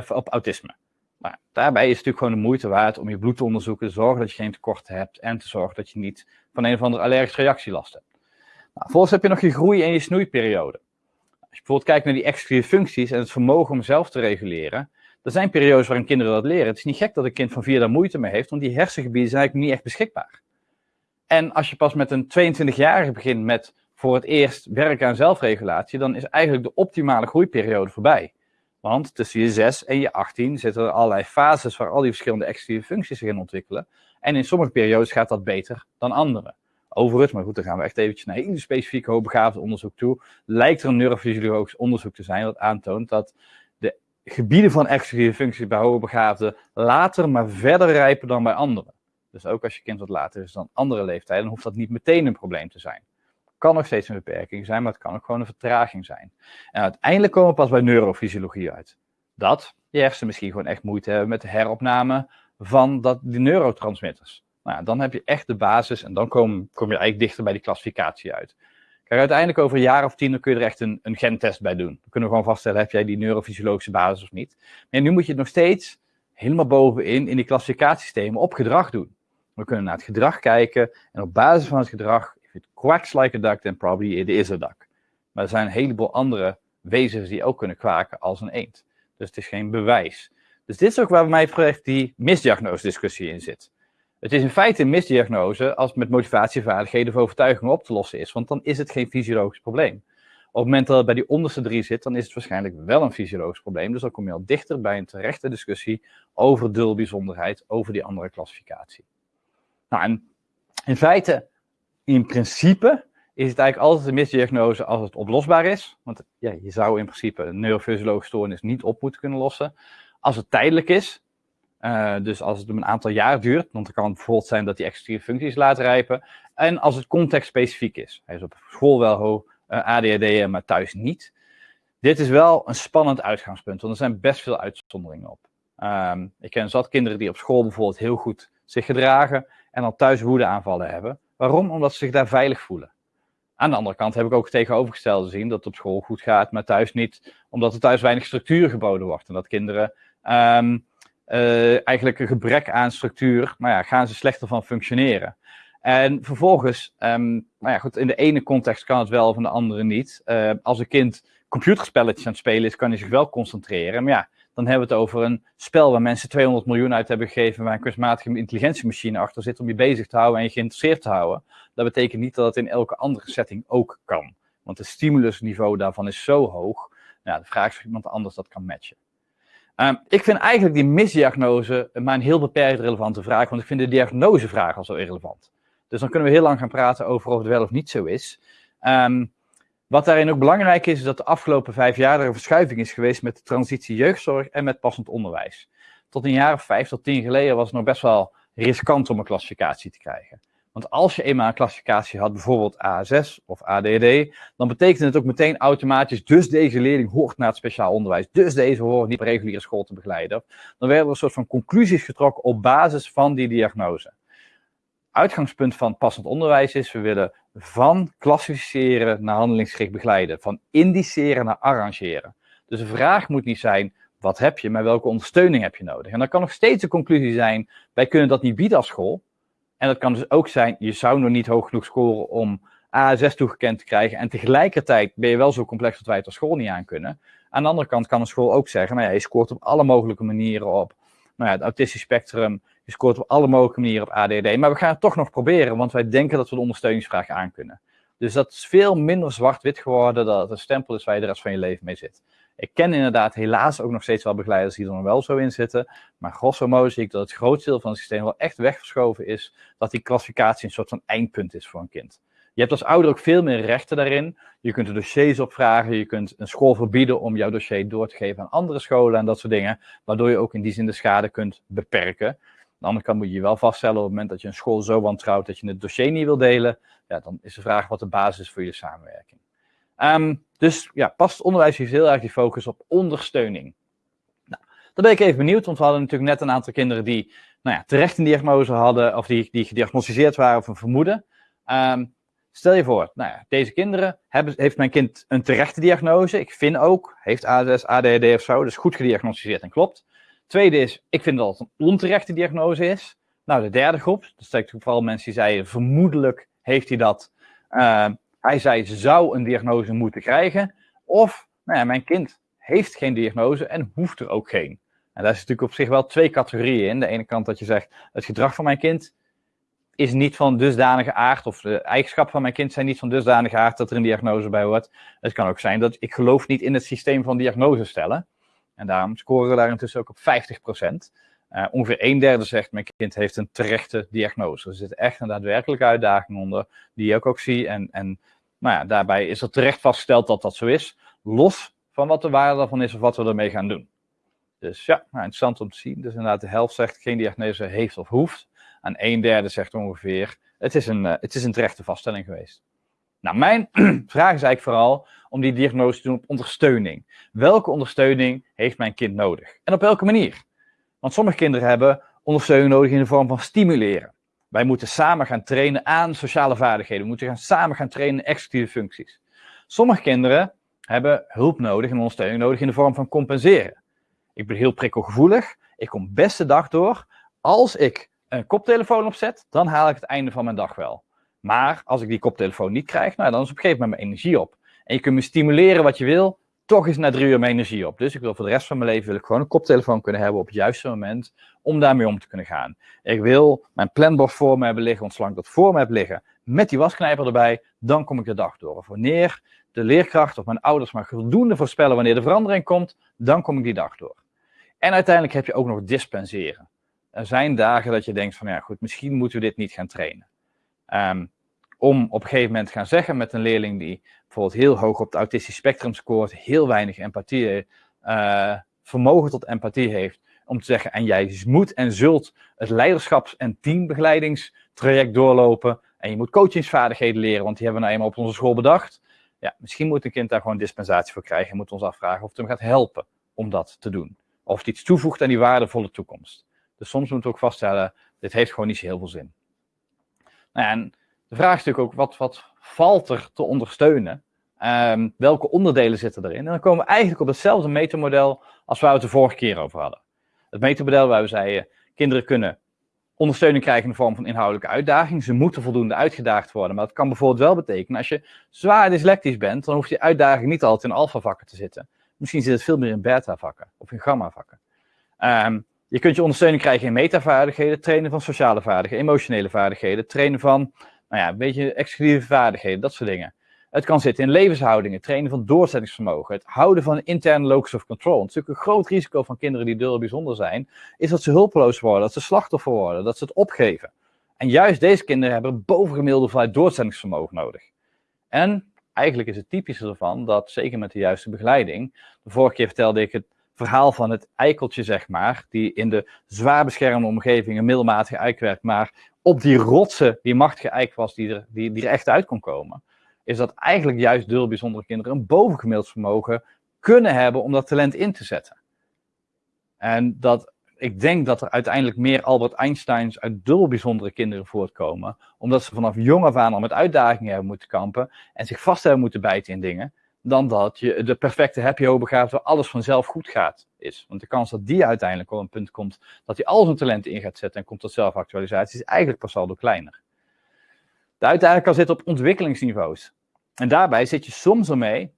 op autisme. Maar daarbij is het natuurlijk gewoon de moeite waard om je bloed te onderzoeken, zorgen dat je geen tekorten hebt en te zorgen dat je niet van een of andere allergische reactie last hebt. Nou, vervolgens heb je nog je groei- en je snoeiperiode. Als je bijvoorbeeld kijkt naar die executieve functies en het vermogen om zelf te reguleren, er zijn periodes waarin kinderen dat leren. Het is niet gek dat een kind van vier daar moeite mee heeft, want die hersengebieden zijn eigenlijk niet echt beschikbaar. En als je pas met een 22-jarige begint met voor het eerst werken aan zelfregulatie, dan is eigenlijk de optimale groeiperiode voorbij. Want tussen je 6 en je 18 zitten er allerlei fases waar al die verschillende executieve functies zich in ontwikkelen. En in sommige periodes gaat dat beter dan andere. Overigens, maar goed, dan gaan we echt eventjes naar hele specifieke hoogbegaafde onderzoek toe. Lijkt er een neurofysiologisch onderzoek te zijn dat aantoont dat gebieden van executieve functies bij hoogbegaafden later maar verder rijpen dan bij anderen. Dus ook als je kind wat later is dan andere leeftijden, hoeft dat niet meteen een probleem te zijn. Kan nog steeds een beperking zijn, maar het kan ook gewoon een vertraging zijn. En uiteindelijk komen we pas bij neurofysiologie uit. Dat je hersenen misschien gewoon echt moeite hebben met de heropname van dat, die neurotransmitters. Nou dan heb je echt de basis en dan kom, kom je eigenlijk dichter bij die klassificatie uit. Kijk, uiteindelijk over een jaar of tien dan kun je er echt een, een gentest bij doen. Dan kunnen we gewoon vaststellen, heb jij die neurofysiologische basis of niet. Maar nu moet je het nog steeds helemaal bovenin in die klassificatiesystemen op gedrag doen. We kunnen naar het gedrag kijken en op basis van het gedrag, if it quacks like a duck, then probably it is a duck. Maar er zijn een heleboel andere wezens die ook kunnen kwaken als een eend. Dus het is geen bewijs. Dus dit is ook waar mij betreft die misdiagnose discussie in zit. Het is in feite een misdiagnose als het met motivatievaardigheden of overtuigingen op te lossen is, want dan is het geen fysiologisch probleem. Op het moment dat het bij die onderste drie zit, dan is het waarschijnlijk wel een fysiologisch probleem. Dus dan kom je al dichter bij een terechte discussie over dulbijzonderheid, over die andere klassificatie. Nou, en in feite, in principe, is het eigenlijk altijd een misdiagnose als het oplosbaar is. Want ja, je zou in principe een neurofysiologische stoornis niet op moeten kunnen lossen. Als het tijdelijk is, uh, dus als het een aantal jaar duurt, want het kan bijvoorbeeld zijn dat die executieve functies laten rijpen. En als het contextspecifiek is. Hij is op school wel hoog, uh, ADHD, maar thuis niet. Dit is wel een spannend uitgangspunt, want er zijn best veel uitzonderingen op. Um, ik ken zat kinderen die op school bijvoorbeeld heel goed zich gedragen en dan thuis woedeaanvallen hebben. Waarom? Omdat ze zich daar veilig voelen. Aan de andere kant heb ik ook tegenovergestelde gezien dat het op school goed gaat, maar thuis niet, omdat er thuis weinig structuur geboden wordt. En dat kinderen um, uh, eigenlijk een gebrek aan structuur, nou ja, gaan ze slechter van functioneren. En vervolgens, um, nou ja, goed, in de ene context kan het wel, in de andere niet. Uh, als een kind computerspelletjes aan het spelen is, kan hij zich wel concentreren. Maar ja, dan hebben we het over een spel waar mensen 200 miljoen uit hebben gegeven, waar een kunstmatige intelligentiemachine achter zit om je bezig te houden en je geïnteresseerd te houden. Dat betekent niet dat het in elke andere setting ook kan. Want het stimulusniveau daarvan is zo hoog. Nou, de vraag is of iemand anders dat kan matchen. Um, ik vind eigenlijk die misdiagnose maar een heel beperkt relevante vraag, want ik vind de diagnosevraag al zo irrelevant. Dus dan kunnen we heel lang gaan praten over of het wel of niet zo is. Um, wat daarin ook belangrijk is, is dat de afgelopen vijf jaar er een verschuiving is geweest met de transitie jeugdzorg en met passend onderwijs. Tot een jaar of vijf tot tien geleden was het nog best wel riskant om een klassificatie te krijgen. Want als je eenmaal een klassificatie had, bijvoorbeeld A6 of ADD, dan betekent het ook meteen automatisch, dus deze leerling hoort naar het speciaal onderwijs, dus deze hoort niet op reguliere school te begeleiden. Dan werden er een soort van conclusies getrokken op basis van die diagnose. Uitgangspunt van passend onderwijs is, we willen van klassificeren naar handelingsgericht begeleiden, van indiceren naar arrangeren. Dus de vraag moet niet zijn, wat heb je, maar welke ondersteuning heb je nodig? En dan kan nog steeds de conclusie zijn, wij kunnen dat niet bieden als school, en dat kan dus ook zijn, je zou nog niet hoog genoeg scoren om A6 toegekend te krijgen. En tegelijkertijd ben je wel zo complex dat wij het als school niet aan kunnen. Aan de andere kant kan een school ook zeggen, nou ja, je scoort op alle mogelijke manieren op nou ja, het autistisch spectrum. Je scoort op alle mogelijke manieren op ADD. Maar we gaan het toch nog proberen, want wij denken dat we de ondersteuningsvraag aan kunnen. Dus dat is veel minder zwart-wit geworden, dat het een stempel is waar je de rest van je leven mee zit. Ik ken inderdaad helaas ook nog steeds wel begeleiders die er nog wel zo in zitten. Maar grosso modo zie ik dat het grootste deel van het systeem wel echt weggeschoven is. Dat die klassificatie een soort van eindpunt is voor een kind. Je hebt als ouder ook veel meer rechten daarin. Je kunt er dossiers opvragen. Je kunt een school verbieden om jouw dossier door te geven aan andere scholen en dat soort dingen. Waardoor je ook in die zin de schade kunt beperken. Aan de andere kant moet je je wel vaststellen op het moment dat je een school zo wantrouwt dat je het dossier niet wil delen. Ja, dan is de vraag wat de basis is voor je samenwerking. Um, dus ja, past onderwijs heeft heel erg die focus op ondersteuning. Nou, dan ben ik even benieuwd, want we hadden natuurlijk net een aantal kinderen die nou ja, terecht een diagnose hadden, of die, die gediagnosticeerd waren of een vermoeden. Um, stel je voor, nou ja, deze kinderen hebben, heeft mijn kind een terechte diagnose. Ik vind ook, heeft ASS, ADHD of zo, dus goed gediagnosticeerd en klopt. Tweede is, ik vind dat het een onterechte diagnose is. Nou, de derde groep, dat zijn vooral mensen die zeiden, vermoedelijk heeft hij dat. Uh, hij zei, ze zou een diagnose moeten krijgen. Of, nou ja, mijn kind heeft geen diagnose en hoeft er ook geen. En daar is natuurlijk op zich wel twee categorieën in. De ene kant dat je zegt, het gedrag van mijn kind is niet van dusdanige aard, of de eigenschappen van mijn kind zijn niet van dusdanige aard dat er een diagnose bij hoort. Het kan ook zijn dat ik geloof niet in het systeem van diagnose stellen. En daarom scoren we daar intussen ook op 50%. Uh, ongeveer een derde zegt, mijn kind heeft een terechte diagnose. Er zit echt een daadwerkelijke uitdaging onder, die ik ook zie. En, en nou ja, daarbij is er terecht vastgesteld dat dat zo is, los van wat de waarde daarvan is of wat we ermee gaan doen. Dus ja, nou, interessant om te zien. Dus inderdaad, de helft zegt geen diagnose heeft of hoeft. En een derde zegt ongeveer, het is een, uh, het is een terechte vaststelling geweest. Nou, mijn vraag is eigenlijk vooral om die diagnose te doen op ondersteuning. Welke ondersteuning heeft mijn kind nodig? En op welke manier? Want sommige kinderen hebben ondersteuning nodig in de vorm van stimuleren. Wij moeten samen gaan trainen aan sociale vaardigheden. We moeten gaan samen gaan trainen in executieve functies. Sommige kinderen hebben hulp nodig en ondersteuning nodig in de vorm van compenseren. Ik ben heel prikkelgevoelig. Ik kom best de dag door. Als ik een koptelefoon opzet, dan haal ik het einde van mijn dag wel. Maar als ik die koptelefoon niet krijg, nou, dan is op een gegeven moment mijn energie op. En je kunt me stimuleren wat je wil, toch is na drie uur mijn energie op. Dus ik wil voor de rest van mijn leven wil ik gewoon een koptelefoon kunnen hebben op het juiste moment om daarmee om te kunnen gaan. Ik wil mijn planbord voor me hebben liggen, ik dat voor me heb liggen, met die wasknijper erbij, dan kom ik de dag door. Of wanneer de leerkracht of mijn ouders maar voldoende voorspellen wanneer de verandering komt, dan kom ik die dag door. En uiteindelijk heb je ook nog dispenseren. Er zijn dagen dat je denkt van ja goed, misschien moeten we dit niet gaan trainen. Um, om op een gegeven moment te gaan zeggen met een leerling die bijvoorbeeld heel hoog op het autistisch spectrum scoort, heel weinig empathie, uh, vermogen tot empathie heeft, om te zeggen, en jij moet en zult het leiderschaps- en teambegeleidigingstraject doorlopen, en je moet coachingsvaardigheden leren, want die hebben we nou eenmaal op onze school bedacht. Ja, misschien moet een kind daar gewoon dispensatie voor krijgen en moet ons afvragen of het hem gaat helpen om dat te doen. Of het iets toevoegt aan die waardevolle toekomst. Dus soms moeten we ook vaststellen, dit heeft gewoon niet zo heel veel zin. Nou en de vraag is natuurlijk ook, wat, wat valt er te ondersteunen? Um, welke onderdelen zitten erin? En dan komen we eigenlijk op hetzelfde metamodel als waar we het de vorige keer over hadden. Het metamodel waar we zeiden, kinderen kunnen ondersteuning krijgen in de vorm van inhoudelijke uitdaging. Ze moeten voldoende uitgedaagd worden. Maar dat kan bijvoorbeeld wel betekenen, als je zwaar dyslectisch bent, dan hoeft die uitdaging niet altijd in alpha-vakken te zitten. Misschien zit het veel meer in beta-vakken of in gamma-vakken. Um, je kunt je ondersteuning krijgen in metavaardigheden, trainen van sociale vaardigheden, emotionele vaardigheden, trainen van nou ja, een beetje exclusieve vaardigheden, dat soort dingen. Het kan zitten in levenshoudingen, trainen van doorzettingsvermogen, het houden van interne locus of control. Natuurlijk een groot risico van kinderen die dubbel bijzonder zijn, is dat ze hulpeloos worden, dat ze slachtoffer worden, dat ze het opgeven. En juist deze kinderen hebben bovengemiddelde hoeveelheid doorzettingsvermogen nodig. En eigenlijk is het typische ervan dat, zeker met de juiste begeleiding, de vorige keer vertelde ik het verhaal van het eikeltje, zeg maar, die in de zwaar beschermde omgeving een middelmatige eik werd, maar op die rotse, die machtige eik was, die er, die, die er echt uit kon komen, is dat eigenlijk juist dubbel bijzondere kinderen een bovengemiddeld vermogen kunnen hebben om dat talent in te zetten. En dat, ik denk dat er uiteindelijk meer Albert Einsteins uit dubbel bijzondere kinderen voortkomen, omdat ze vanaf jong af aan al met uitdagingen hebben moeten kampen en zich vast hebben moeten bijten in dingen, dan dat je de perfecte happy hoogbegaafd waar alles vanzelf goed gaat is. Want de kans dat die uiteindelijk op een punt komt dat hij al zijn talenten in gaat zetten en komt tot zelfactualisatie, is eigenlijk pas al door kleiner. De uitdaging kan zitten op ontwikkelingsniveaus. En daarbij zit je soms ermee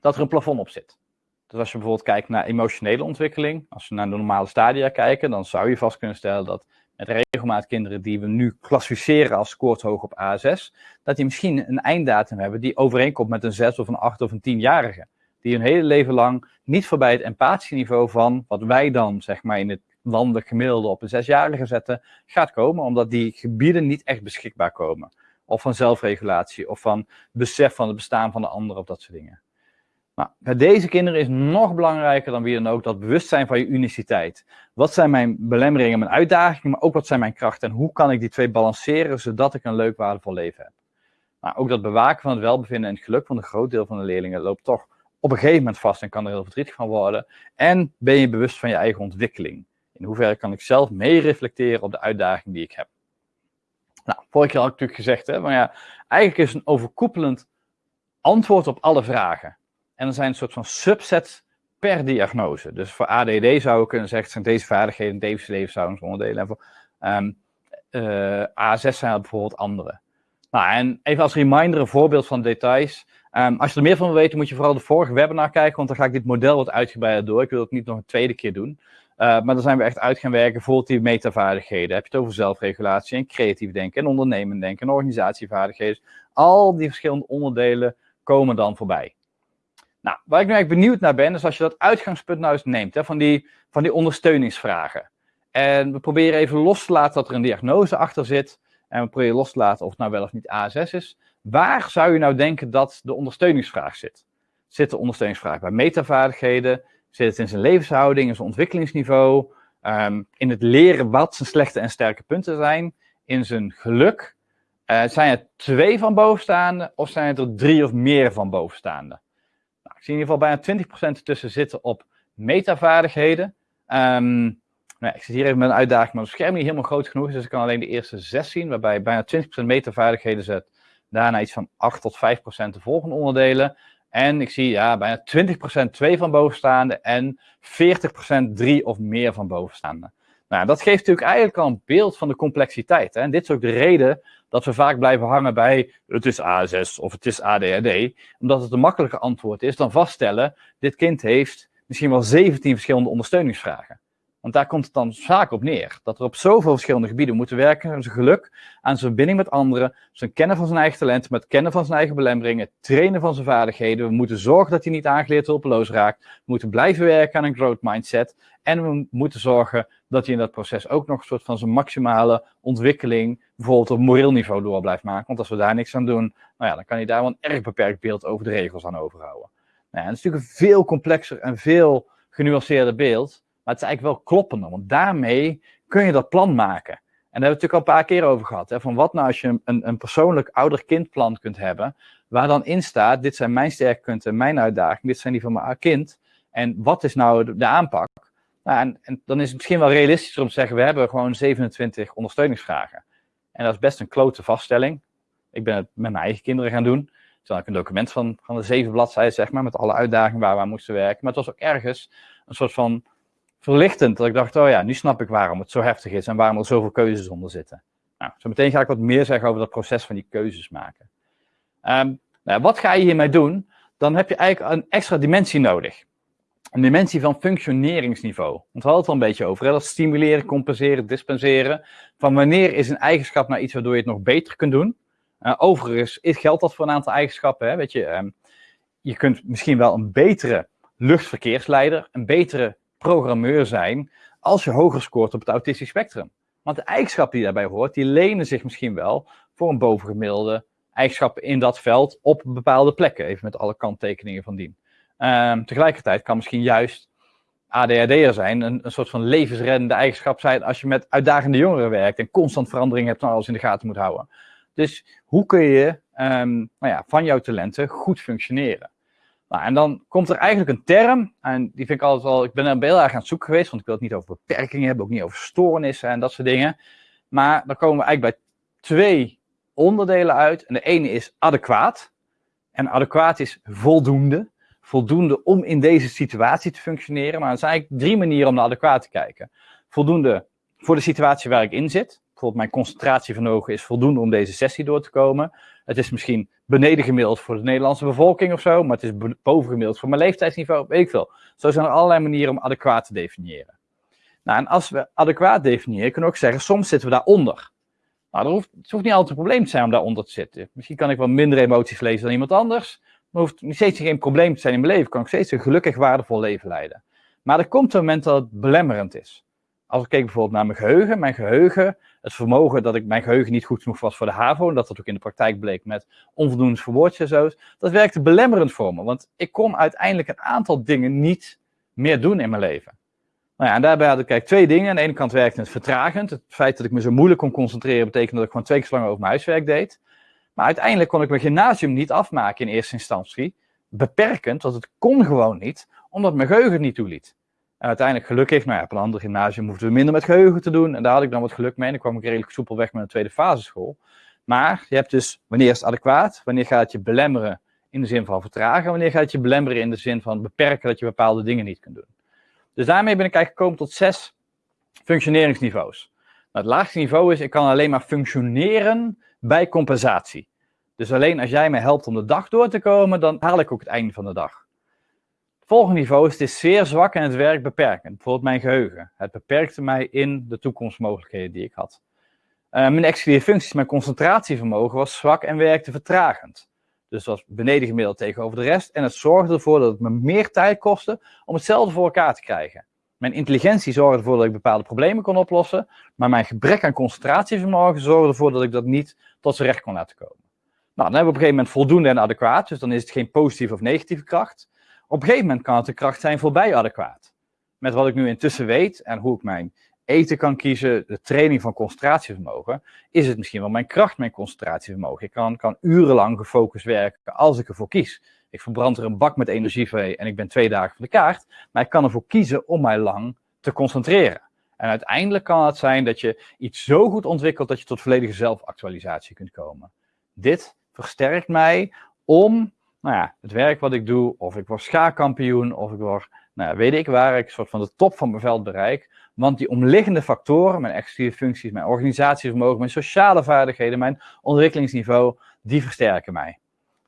dat er een plafond op zit. Dus als je bijvoorbeeld kijkt naar emotionele ontwikkeling, als we naar de normale stadia kijken, dan zou je vast kunnen stellen dat met regelmaat kinderen die we nu klassificeren als scoort hoog op A6, dat die misschien een einddatum hebben die overeenkomt met een 6 of een 8 of een 10-jarige. Die hun hele leven lang niet voorbij het empathieniveau van wat wij dan zeg maar in het landelijk gemiddelde op een 6-jarige zetten, gaat komen, omdat die gebieden niet echt beschikbaar komen. Of van zelfregulatie, of van besef van het bestaan van de ander, of dat soort dingen. Nou, bij deze kinderen is nog belangrijker dan wie dan ook dat bewustzijn van je uniciteit. Wat zijn mijn belemmeringen, mijn uitdagingen, maar ook wat zijn mijn krachten en hoe kan ik die twee balanceren zodat ik een leuk, waardevol leven heb. Nou, ook dat bewaken van het welbevinden en het geluk van een groot deel van de leerlingen loopt toch op een gegeven moment vast en kan er heel verdrietig van worden. En ben je bewust van je eigen ontwikkeling. In hoeverre kan ik zelf mee reflecteren op de uitdaging die ik heb. Nou, vorige keer had ik natuurlijk gezegd, hè, maar ja, eigenlijk is een overkoepelend antwoord op alle vragen. En er zijn een soort van subset per diagnose. Dus voor ADD zou ik kunnen zeggen, zijn deze vaardigheden, deze levenshoudensonderdelen. En voor um, uh, A6 zijn er bijvoorbeeld andere. Nou, en even als reminder, een voorbeeld van details. Um, als je er meer van wil weten, moet je vooral de vorige webinar kijken, want dan ga ik dit model wat uitgebreider door. Ik wil het niet nog een tweede keer doen. Uh, maar dan zijn we echt uit gaan werken, bijvoorbeeld die metavaardigheden. Heb je het over zelfregulatie en creatief denken en ondernemend denken en organisatievaardigheden. Al die verschillende onderdelen komen dan voorbij. Nou, waar ik nu eigenlijk benieuwd naar ben, is als je dat uitgangspunt nou eens neemt, hè, van, die, van die ondersteuningsvragen. En we proberen even los te laten dat er een diagnose achter zit. En we proberen los te laten of het nou wel of niet ASS is. Waar zou je nou denken dat de ondersteuningsvraag zit? Zit de ondersteuningsvraag bij metavaardigheden? Zit het in zijn levenshouding, in zijn ontwikkelingsniveau? Um, in het leren wat zijn slechte en sterke punten zijn? In zijn geluk? Uh, zijn er twee van bovenstaande of zijn er drie of meer van bovenstaande? Ik zie in ieder geval bijna 20% tussen zitten op metavaardigheden. Um, nou, ik zit hier even met een uitdaging, maar het scherm niet helemaal groot genoeg is, dus ik kan alleen de eerste zes zien, waarbij bijna 20% metavaardigheden zet. Daarna iets van 8 tot 5% de volgende onderdelen. En ik zie ja, bijna 20% twee van bovenstaande en 40% drie of meer van bovenstaande. Nou, dat geeft natuurlijk eigenlijk al een beeld van de complexiteit. Hè? En dit is ook de reden dat we vaak blijven hangen bij het is ASS of het is ADHD. Omdat het een makkelijker antwoord is dan vaststellen, dit kind heeft misschien wel 17 verschillende ondersteuningsvragen. Want daar komt het dan vaak op neer. Dat er op zoveel verschillende gebieden moeten werken. Aan zijn geluk, aan zijn verbinding met anderen, zijn kennen van zijn eigen talent, met kennen van zijn eigen belemmeringen, trainen van zijn vaardigheden. We moeten zorgen dat hij niet aangeleerd hulpeloos raakt. We moeten blijven werken aan een growth mindset. En we moeten zorgen dat hij in dat proces ook nog een soort van zijn maximale ontwikkeling, bijvoorbeeld op moreel niveau, door blijft maken. Want als we daar niks aan doen, nou ja, dan kan hij daar wel een erg beperkt beeld over de regels aan overhouden. Nou het is natuurlijk een veel complexer en veel genuanceerder beeld. Maar het is eigenlijk wel kloppender, want daarmee kun je dat plan maken. En daar hebben we het natuurlijk al een paar keer over gehad. Hè, van wat nou als je een, een persoonlijk ouder-kindplan kunt hebben, waar dan in staat, dit zijn mijn sterkpunten, mijn uitdagingen, dit zijn die van mijn kind. En wat is nou de, aanpak? Nou, en, en, dan is het misschien wel realistischer om te zeggen, we hebben gewoon 27 ondersteuningsvragen. En dat is best een klote vaststelling. Ik ben het met mijn eigen kinderen gaan doen. Toen ik een document van, van de zeven bladzijden, zeg maar, met alle uitdagingen waar we aan moesten werken. Maar het was ook ergens een soort van verlichtend. Dat ik dacht, oh ja, nu snap ik waarom het zo heftig is en waarom er zoveel keuzes onder zitten. Nou, zo meteen ga ik wat meer zeggen over dat proces van die keuzes maken. Um, nou, wat ga je hiermee doen? Dan heb je eigenlijk een extra dimensie nodig. Een dimensie van functioneringsniveau. Want we hadden het al een beetje over. Hè? Dat stimuleren, compenseren, dispenseren. Van wanneer is een eigenschap nou iets waardoor je het nog beter kunt doen? Uh, overigens geldt dat voor een aantal eigenschappen. Hè? Weet je, um, je kunt misschien wel een betere luchtverkeersleider, een betere programmeur zijn als je hoger scoort op het autistisch spectrum. Want de eigenschappen die daarbij hoort, die lenen zich misschien wel voor een bovengemiddelde eigenschappen in dat veld op bepaalde plekken. Even met alle kanttekeningen van dien. Um, tegelijkertijd kan misschien juist ADHD'er zijn een, een soort van levensreddende eigenschap zijn als je met uitdagende jongeren werkt en constant verandering hebt en alles in de gaten moet houden. Dus hoe kun je um, nou ja, van jouw talenten goed functioneren? Nou, en dan komt er eigenlijk een term, en die vind ik altijd wel, ik ben er heel erg aan het zoeken geweest, want ik wil het niet over beperkingen hebben, ook niet over stoornissen en dat soort dingen. Maar dan komen we eigenlijk bij twee onderdelen uit. En de ene is adequaat. En adequaat is voldoende. Voldoende om in deze situatie te functioneren. Maar er zijn eigenlijk drie manieren om naar adequaat te kijken. Voldoende voor de situatie waar ik in zit. Bijvoorbeeld mijn concentratievermogen is voldoende om deze sessie door te komen. Het is misschien beneden gemiddeld voor de Nederlandse bevolking of zo, maar het is boven gemiddeld voor mijn leeftijdsniveau, weet ik veel. Zo zijn er allerlei manieren om adequaat te definiëren. Nou, en als we adequaat definiëren, kunnen we ook zeggen, soms zitten we daaronder. Nou, hoeft, het hoeft niet altijd een probleem te zijn om daaronder te zitten. Misschien kan ik wel minder emoties lezen dan iemand anders, hoeft steeds geen probleem te zijn in mijn leven. Kan ik steeds een gelukkig, waardevol leven leiden. Maar er komt een moment dat het belemmerend is. Als ik kijk bijvoorbeeld naar mijn geheugen, mijn geheugen, het vermogen dat ik mijn geheugen niet goed genoeg was voor de HAVO, en dat dat ook in de praktijk bleek met onvoldoende verwoordjes en zo, dat werkte belemmerend voor me. Want ik kon uiteindelijk een aantal dingen niet meer doen in mijn leven. Nou ja, en daarbij had ik kijk, twee dingen. Aan de ene kant werkte het vertragend. Het feit dat ik me zo moeilijk kon concentreren betekende dat ik gewoon twee keer zo lang over mijn huiswerk deed. Maar uiteindelijk kon ik mijn gymnasium niet afmaken in eerste instantie. Beperkend, want het kon gewoon niet, omdat mijn geheugen niet toeliet. En uiteindelijk gelukkig, nou ja, op een ander gymnasium hoefden we minder met geheugen te doen. En daar had ik dan wat geluk mee. En dan kwam ik redelijk soepel weg met een tweede faseschool. Maar je hebt dus, wanneer is het adequaat? Wanneer gaat het je belemmeren in de zin van vertragen? Wanneer gaat het je belemmeren in de zin van beperken dat je bepaalde dingen niet kunt doen? Dus daarmee ben ik eigenlijk gekomen tot zes functioneringsniveaus. Nou, het laagste niveau is, ik kan alleen maar functioneren bij compensatie. Dus alleen als jij mij helpt om de dag door te komen, dan haal ik ook het einde van de dag. Het volgende niveau is, het is zeer zwak en het werkt beperkend. Bijvoorbeeld mijn geheugen. Het beperkte mij in de toekomstmogelijkheden die ik had. Uh, mijn executieve functies, mijn concentratievermogen was zwak en werkte vertragend. Dus was beneden gemiddeld tegenover de rest. En het zorgde ervoor dat het me meer tijd kostte om hetzelfde voor elkaar te krijgen. Mijn intelligentie zorgde ervoor dat ik bepaalde problemen kon oplossen. Maar mijn gebrek aan concentratievermogen zorgde ervoor dat ik dat niet tot zijn recht kon laten komen. Nou, dan hebben we op een gegeven moment voldoende en adequaat. Dus dan is het geen positieve of negatieve kracht. Op een gegeven moment kan het een kracht zijn voorbij adequaat. Met wat ik nu intussen weet en hoe ik mijn eten kan kiezen, de training van concentratievermogen, is het misschien wel mijn kracht, mijn concentratievermogen. Ik kan, kan urenlang gefocust werken als ik ervoor kies. Ik verbrand er een bak met energie voor en ik ben twee dagen van de kaart, maar ik kan ervoor kiezen om mij lang te concentreren. En uiteindelijk kan het zijn dat je iets zo goed ontwikkelt dat je tot volledige zelfactualisatie kunt komen. Dit versterkt mij om nou ja, het werk wat ik doe, of ik word schaakkampioen, of ik word, nou ja, weet ik waar, ik soort van de top van mijn veld bereik. Want die omliggende factoren, mijn executieve functies, mijn organisatievermogen, mijn sociale vaardigheden, mijn ontwikkelingsniveau, die versterken mij.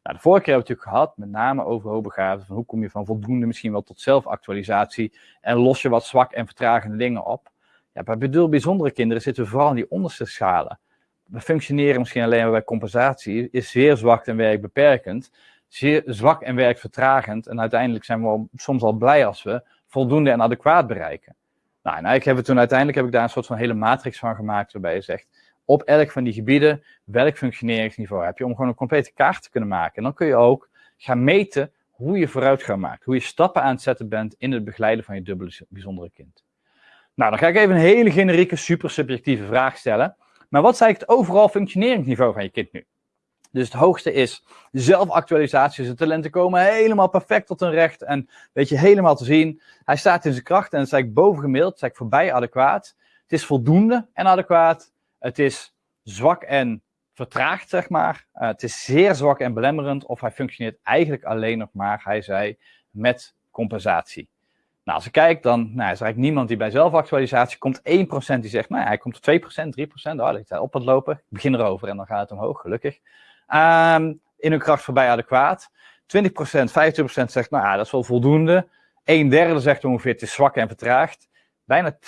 Nou, de vorige keer hebben we het natuurlijk gehad, met name over hoogbegaafden, van hoe kom je van voldoende misschien wel tot zelfactualisatie en los je wat zwak en vertragende dingen op. Ja, bij bijzondere kinderen zitten we vooral in die onderste schalen. We functioneren misschien alleen maar bij compensatie, is zeer zwak en werkbeperkend, zeer zwak en werkvertragend en uiteindelijk zijn we soms al blij als we voldoende en adequaat bereiken. Nou, en eigenlijk hebben we toen uiteindelijk heb ik daar een soort van hele matrix van gemaakt, waarbij je zegt, op elk van die gebieden, welk functioneringsniveau heb je, om gewoon een complete kaart te kunnen maken. En dan kun je ook gaan meten hoe je vooruitgang maakt, hoe je stappen aan het zetten bent in het begeleiden van je dubbele bijzondere kind. Nou, dan ga ik even een hele generieke, super subjectieve vraag stellen. Maar wat is eigenlijk het overal functioneringsniveau van je kind nu? Dus het hoogste is zelfactualisatie. Zijn talenten komen helemaal perfect tot hun recht. En weet je, helemaal te zien. Hij staat in zijn kracht en het is eigenlijk bovengemiddeld. Het is eigenlijk voorbij adequaat. Het is voldoende en adequaat. Het is zwak en vertraagd, zeg maar. Uh, het is zeer zwak en belemmerend. Of hij functioneert eigenlijk alleen nog maar, hij zei, met compensatie. Nou, als ik kijk, dan nou, is er eigenlijk niemand die bij zelfactualisatie komt. 1% die zegt, nou, hij komt op 2%, 3%. Oh, ligt hij op het lopen. Ik begin erover en dan gaat het omhoog, gelukkig. Um, in hun kracht voorbij adequaat. 20%, 25% zegt, nou dat is wel voldoende. Een derde zegt ongeveer, het is zwak en vertraagd. Bijna 20%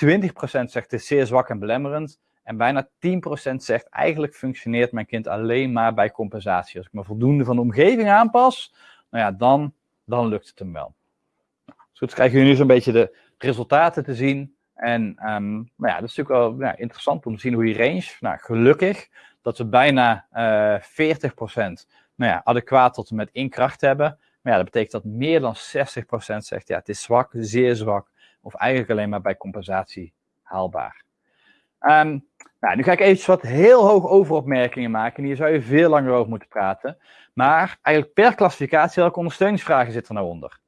zegt, het is zeer zwak en belemmerend. En bijna 10% zegt, eigenlijk functioneert mijn kind alleen maar bij compensatie. Als ik me voldoende van de omgeving aanpas, nou ja, dan, dan lukt het hem wel. Nou, zo krijgen jullie nu zo'n beetje de resultaten te zien. En um, nou ja, dat is natuurlijk wel ja, interessant om te zien hoe die range, nou gelukkig, dat we bijna uh, eh, 40% nou ja, adequaat tot en met in kracht hebben. Maar ja, dat betekent dat meer dan 60% zegt, ja, het is zwak, zeer zwak, of eigenlijk alleen maar bij compensatie haalbaar. Um, nou, nu ga ik even wat heel hoog overopmerkingen maken. En hier zou je veel langer over moeten praten. Maar eigenlijk per klassificatie, welke ondersteuningsvragen zitten er nou onder?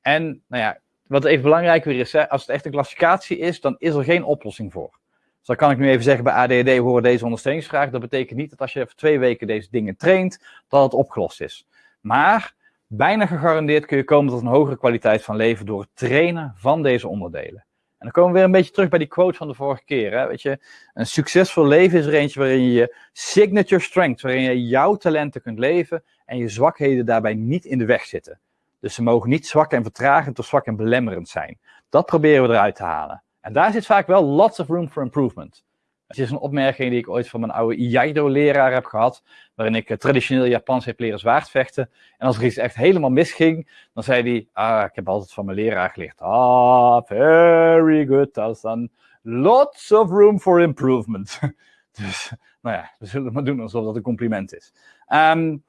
En nou ja, wat even belangrijk weer is, als het echt een klassificatie is, dan is er geen oplossing voor. Dus dan kan ik nu even zeggen, bij ADD horen deze ondersteuningsvragen. Dat betekent niet dat als je voor twee weken deze dingen traint, dat het opgelost is. Maar bijna gegarandeerd kun je komen tot een hogere kwaliteit van leven door het trainen van deze onderdelen. En dan komen we weer een beetje terug bij die quote van de vorige keer. Hè? Weet je, een succesvol leven is er eentje waarin je je signature strength, waarin je jouw talenten kunt leven en je zwakheden daarbij niet in de weg zitten. Dus ze mogen niet zwak en vertragend of zwak en belemmerend zijn. Dat proberen we eruit te halen. En daar zit vaak wel lots of room for improvement. Dat is een opmerking die ik ooit van mijn oude Iaido-leraar heb gehad, waarin ik eh, traditioneel Japans heb leren zwaardvechten. En als er iets echt helemaal misging, dan zei hij, ah, ik heb altijd van mijn leraar geleerd, ah, very good, Tarzan. Lots of room for improvement. dus, nou ja, we zullen het maar doen alsof dat een compliment is. Um,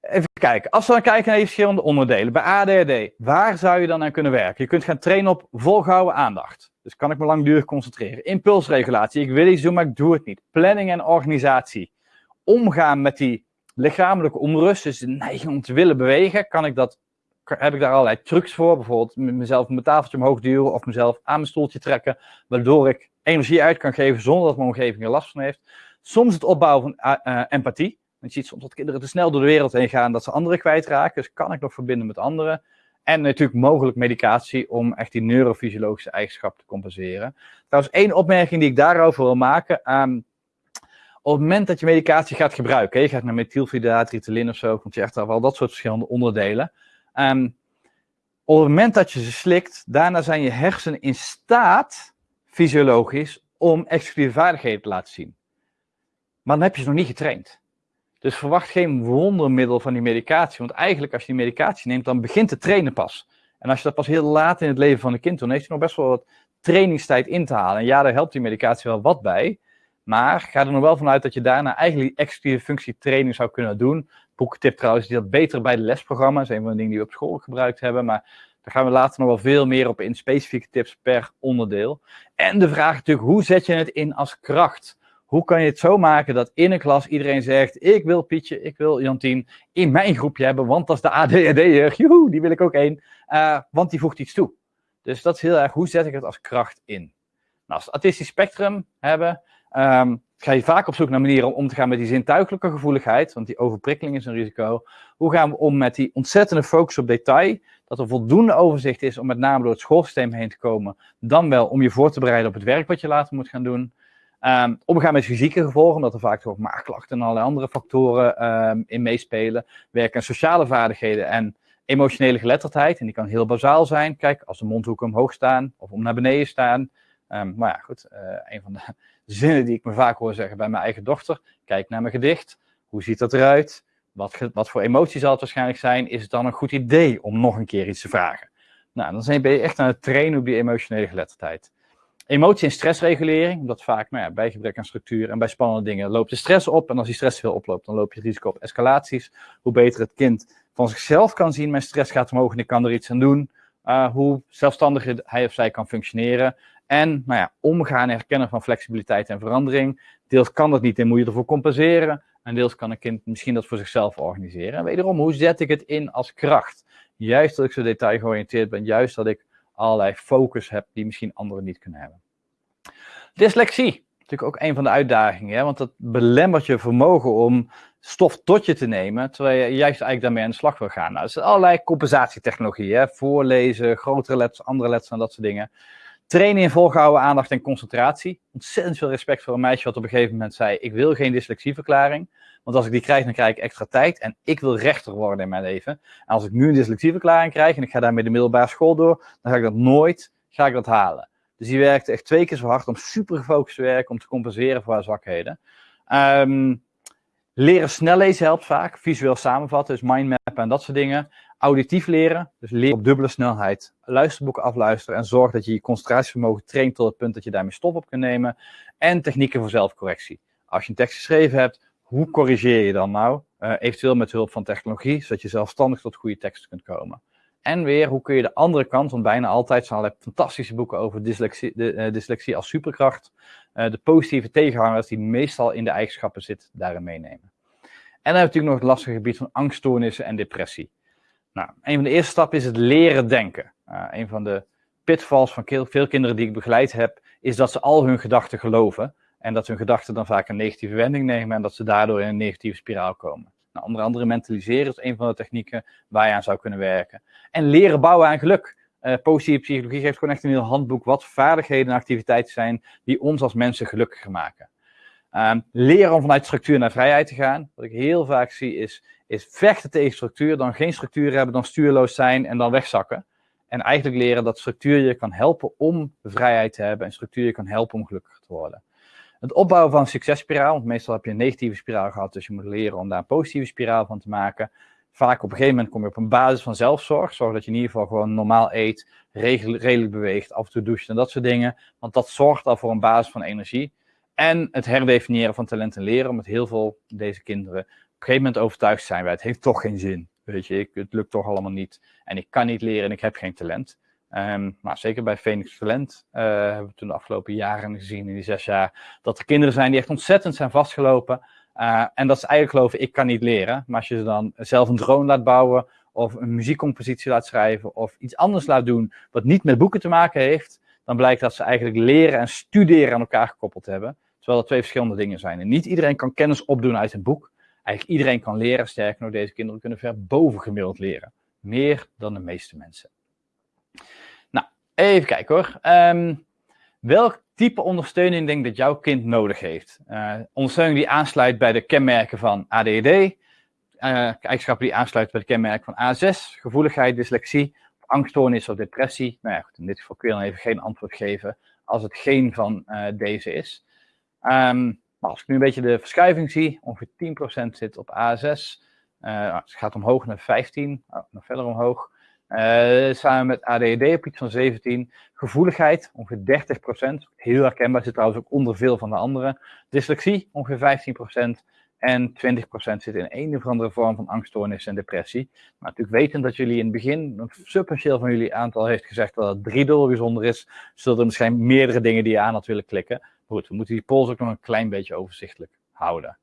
Even kijken. Als we dan kijken naar die verschillende onderdelen. Bij ADHD, waar zou je dan aan kunnen werken? Je kunt gaan trainen op volgehouden aandacht. Dus kan ik me langdurig concentreren. Impulsregulatie. Ik wil iets doen, maar ik doe het niet. Planning en organisatie. Omgaan met die lichamelijke onrust, dus de neiging om te willen bewegen. Kan ik dat heb ik daar allerlei trucs voor. Bijvoorbeeld mezelf mijn tafeltje omhoog duwen of mezelf aan mijn stoeltje trekken. Waardoor ik energie uit kan geven zonder dat mijn omgeving er last van heeft. Soms het opbouwen van uh, empathie. Want je ziet soms dat kinderen te snel door de wereld heen gaan dat ze anderen kwijtraken. Dus kan ik nog verbinden met anderen? En natuurlijk mogelijk medicatie om echt die neurofysiologische eigenschappen te compenseren. Trouwens, één opmerking die ik daarover wil maken. Um, op het moment dat je medicatie gaat gebruiken, je gaat naar methylfenidaat, Ritalin of zo, komt je echt al dat soort verschillende onderdelen. Um, op het moment dat je ze slikt, daarna zijn je hersenen in staat, fysiologisch, om exclusieve vaardigheden te laten zien. Maar dan heb je ze nog niet getraind. Dus verwacht geen wondermiddel van die medicatie. Want eigenlijk als je die medicatie neemt, dan begint het trainen pas. En als je dat pas heel laat in het leven van een kind doet, dan heeft hij nog best wel wat trainingstijd in te halen. En ja, daar helpt die medicatie wel wat bij. Maar ga er nog wel vanuit dat je daarna eigenlijk die exclusieve functie training zou kunnen doen. Boekentip trouwens, die dat beter bij de lesprogramma's. Dat is een van de dingen die we op school gebruikt hebben. Maar daar gaan we later nog wel veel meer op in specifieke tips per onderdeel. En de vraag natuurlijk, hoe zet je het in als kracht? Hoe kan je het zo maken dat in een klas iedereen zegt: Ik wil Pietje, ik wil Jantien in mijn groepje hebben, want dat is de ADHD'er. Joehoe, die wil ik ook één. Uh, want die voegt iets toe. Dus dat is heel erg, hoe zet ik het als kracht in? Nou, als we het autistisch spectrum hebben, um, ga je vaak op zoek naar manieren om om te gaan met die zintuigelijke gevoeligheid, want die overprikkeling is een risico. Hoe gaan we om met die ontzettende focus op detail, dat er voldoende overzicht is om met name door het schoolsysteem heen te komen, dan wel om je voor te bereiden op het werk wat je later moet gaan doen. Um, omgaan met fysieke gevolgen, omdat er vaak ook maagklachten en allerlei andere factoren um, in meespelen. Werken aan sociale vaardigheden en emotionele geletterdheid. En die kan heel bazaal zijn. Kijk, als de mondhoeken omhoog staan of om naar beneden staan. Um, maar ja, goed, uh, een van de zinnen die ik me vaak hoor zeggen bij mijn eigen dochter. Kijk naar mijn gedicht. Hoe ziet dat eruit? Wat, wat voor emotie zal het waarschijnlijk zijn? Is het dan een goed idee om nog een keer iets te vragen? Nou, dan ben je echt aan het trainen op die emotionele geletterdheid. Emotie- en stressregulering, omdat vaak nou ja, bij gebrek aan structuur en bij spannende dingen loopt de stress op. En als die stress veel oploopt, dan loop je het risico op escalaties. Hoe beter het kind van zichzelf kan zien, mijn stress gaat omhoog en ik kan er iets aan doen. Uh, hoe zelfstandiger hij of zij kan functioneren. En nou ja, omgaan en herkennen van flexibiliteit en verandering. Deels kan dat niet en moet je ervoor compenseren. En deels kan een kind misschien dat voor zichzelf organiseren. En wederom, hoe zet ik het in als kracht? Juist dat ik zo detail georiënteerd ben, juist dat ik allerlei focus hebt die misschien anderen niet kunnen hebben. Dyslexie, natuurlijk ook een van de uitdagingen, hè? want dat belemmert je vermogen om stof tot je te nemen, terwijl je juist eigenlijk daarmee aan de slag wil gaan. Nou, er zijn allerlei compensatietechnologieën, voorlezen, grotere letters, andere letters en dat soort dingen. Trainen in volgehouden aandacht en concentratie. Ontzettend veel respect voor een meisje wat op een gegeven moment zei, ik wil geen dyslexieverklaring. Want als ik die krijg, dan krijg ik extra tijd. En ik wil rechter worden in mijn leven. En als ik nu een dyslexieverklaring krijg en ik ga daarmee de middelbare school door, dan ga ik dat nooit ga ik dat halen. Dus die werkte echt twee keer zo hard om super gefocust te werken, om te compenseren voor haar zwakheden. Um, leren snel lezen helpt vaak. Visueel samenvatten, dus mindmappen en dat soort dingen. Auditief leren, dus leren op dubbele snelheid. Luisterboeken afluisteren en zorg dat je je concentratievermogen traint tot het punt dat je daarmee stof op kunt nemen. En technieken voor zelfcorrectie. Als je een tekst geschreven hebt, hoe corrigeer je dan nou? Uh, eventueel met hulp van technologie, zodat je zelfstandig tot goede teksten kunt komen. En weer, hoe kun je de andere kant, want bijna altijd zijn er fantastische boeken over dyslexie, de, uh, dyslexie als superkracht, uh, de positieve tegenhangers die meestal in de eigenschappen zitten, daarin meenemen. En dan heb je natuurlijk nog het lastige gebied van angststoornissen en depressie. Nou, een van de eerste stappen is het leren denken. een van de pitfalls van veel kinderen die ik begeleid heb, is dat ze al hun gedachten geloven. En dat hun gedachten dan vaak een negatieve wending nemen en dat ze daardoor in een negatieve spiraal komen. Nou, onder andere mentaliseren is een van de technieken waar je aan zou kunnen werken. En leren bouwen aan geluk. Uh, positieve psychologie geeft gewoon echt een heel handboek wat vaardigheden en activiteiten zijn die ons als mensen gelukkiger maken. Um, leren om vanuit structuur naar vrijheid te gaan. Wat ik heel vaak zie is, is vechten tegen structuur, dan geen structuur hebben, dan stuurloos zijn en dan wegzakken. En eigenlijk leren dat structuur je kan helpen om vrijheid te hebben en structuur je kan helpen om gelukkiger te worden. Het opbouwen van een successpiraal, want meestal heb je een negatieve spiraal gehad, dus je moet leren om daar een positieve spiraal van te maken. Vaak op een gegeven moment kom je op een basis van zelfzorg, zorg dat je in ieder geval gewoon normaal eet, redelijk beweegt, af en toe doucht en dat soort dingen, want dat zorgt al voor een basis van energie. En het herdefiniëren van talent en leren, omdat heel veel deze kinderen op een gegeven moment overtuigd zijn bij het heeft toch geen zin. Weet je, het lukt toch allemaal niet en ik kan niet leren en ik heb geen talent. Um, maar zeker bij Phoenix Talent uh, hebben we toen de afgelopen jaren gezien, in die zes jaar, dat er kinderen zijn die echt ontzettend zijn vastgelopen. Uh, en dat ze eigenlijk geloven, ik kan niet leren. Maar als je ze dan zelf een drone laat bouwen, of een muziekcompositie laat schrijven, of iets anders laat doen wat niet met boeken te maken heeft, dan blijkt dat ze eigenlijk leren en studeren aan elkaar gekoppeld hebben. Terwijl dat twee verschillende dingen zijn. En niet iedereen kan kennis opdoen uit een boek. Eigenlijk iedereen kan leren. Sterker nog, deze kinderen kunnen ver boven gemiddeld leren. Meer dan de meeste mensen. Nou, even kijken hoor. Um, welk type ondersteuning denk dat jouw kind nodig heeft? Uh, ondersteuning die aansluit bij de kenmerken van ADD. Uh, eigenschappen die aansluiten bij de kenmerken van A6. Gevoeligheid, dyslexie, angststoornis of depressie. Nou ja, goed, in dit geval kun je dan even geen antwoord geven als het geen van uh, deze is. Um, als ik nu een beetje de verschuiving zie, ongeveer 10% zit op A6. Uh, het gaat omhoog naar 15, oh, nog verder omhoog. Uh, samen met ADD op iets van 17. Gevoeligheid, ongeveer 30%. Heel herkenbaar, zit trouwens ook onder veel van de andere. Dyslexie, ongeveer 15%. En 20% zit in een of andere vorm van angststoornis en depressie. Maar natuurlijk weten dat jullie in het begin, een substantieel van jullie aantal heeft gezegd dat het driedubbel bijzonder is, zullen er misschien meerdere dingen die je aan had willen klikken. goed, we moeten die pols ook nog een klein beetje overzichtelijk houden.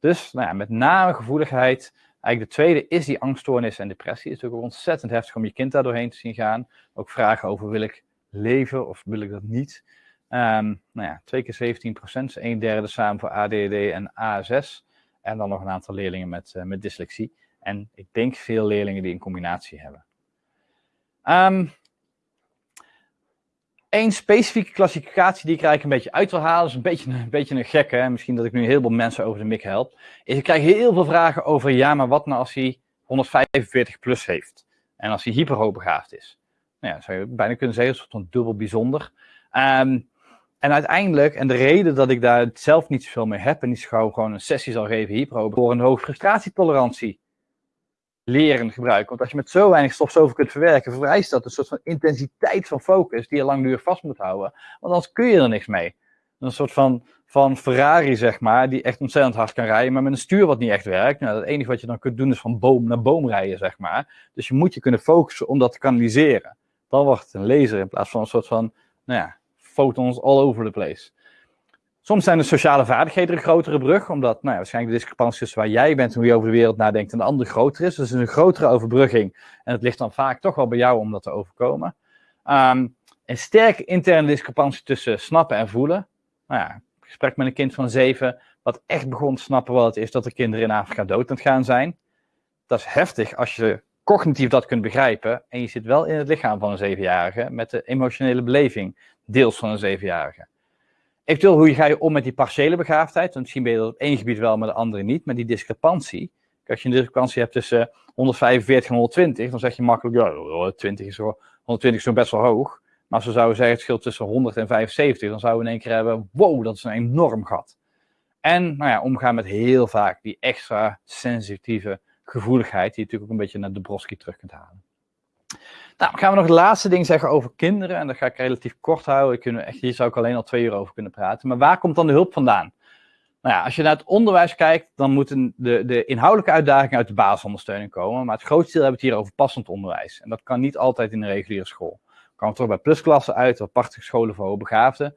Dus nou ja, met name gevoeligheid. Eigenlijk de tweede is die angststoornis en depressie. Het is ook ontzettend heftig om je kind daar doorheen te zien gaan. Ook vragen over wil ik leven of wil ik dat niet. Um, nou ja, twee keer 17 procent, een derde samen voor ADD en A6. En dan nog een aantal leerlingen met, uh, met dyslexie. En ik denk veel leerlingen die een combinatie hebben. Um, Eén specifieke klassificatie die ik eigenlijk een beetje uit wil halen, is een beetje, een beetje een gekke, hè? misschien dat ik nu heel veel mensen over de mik help, is ik krijg heel veel vragen over, ja, maar wat nou als hij 145 plus heeft? En als hij hyperhoogbegaafd is? Nou ja, zou je bijna kunnen zeggen, een soort van dubbel bijzonder. Um, en uiteindelijk, en de reden dat ik daar zelf niet zoveel mee heb en niet gauw gewoon een sessie zal geven hyperhoog, voor een hoge frustratietolerantie leren gebruiken. Want als je met zo weinig stof zoveel kunt verwerken, vereist dat een soort van intensiteit van focus die je langdurig vast moet houden. Want anders kun je er niks mee. Een soort van, van Ferrari, zeg maar, die echt ontzettend hard kan rijden, maar met een stuur wat niet echt werkt. Nou, het enige wat je dan kunt doen is van boom naar boom rijden, zeg maar. Dus je moet je kunnen focussen om dat te kanaliseren. Dan wordt het een laser in plaats van een soort van, nou ja, photons all over the place. Soms zijn de sociale vaardigheden een grotere brug, omdat nou ja, waarschijnlijk de discrepantie tussen waar jij bent en hoe je over de wereld nadenkt en de ander groter is. Dus een grotere overbrugging. En het ligt dan vaak toch wel bij jou om dat te overkomen. Um, een sterke interne discrepantie tussen snappen en voelen. Nou ja, gesprek met een kind van zeven, wat echt begon te snappen wat het is dat de kinderen in Afrika dood aan het gaan zijn. Dat is heftig als je cognitief dat kunt begrijpen. En je zit wel in het lichaam van een zevenjarige met de emotionele beleving, deels van een zevenjarige. Eventueel, hoe ga je om met die partiële begaafdheid? Want misschien ben je dat op één gebied wel, maar de andere niet. Maar die discrepantie. Als je een discrepantie hebt tussen 145 en 120, dan zeg je makkelijk, ja, 20 is zo, 120 is zo best wel hoog. Maar als we zouden zeggen het scheelt tussen 100 en 75, dan zouden we in één keer hebben, wow, dat is een enorm gat. En nou ja, omgaan met heel vaak die extra sensitieve gevoeligheid, die je natuurlijk ook een beetje naar de Broski terug kunt halen. Nou, gaan we nog het laatste ding zeggen over kinderen. En dat ga ik relatief kort houden. Ik echt, hier zou ik alleen al twee uur over kunnen praten. Maar waar komt dan de hulp vandaan? Nou ja, als je naar het onderwijs kijkt, dan moeten de, de inhoudelijke uitdagingen uit de basisondersteuning komen. Maar het grootste deel hebben we het hier over passend onderwijs. En dat kan niet altijd in een reguliere school. Kan toch bij plusklassen uit, of aparte scholen voor hoogbegaafden.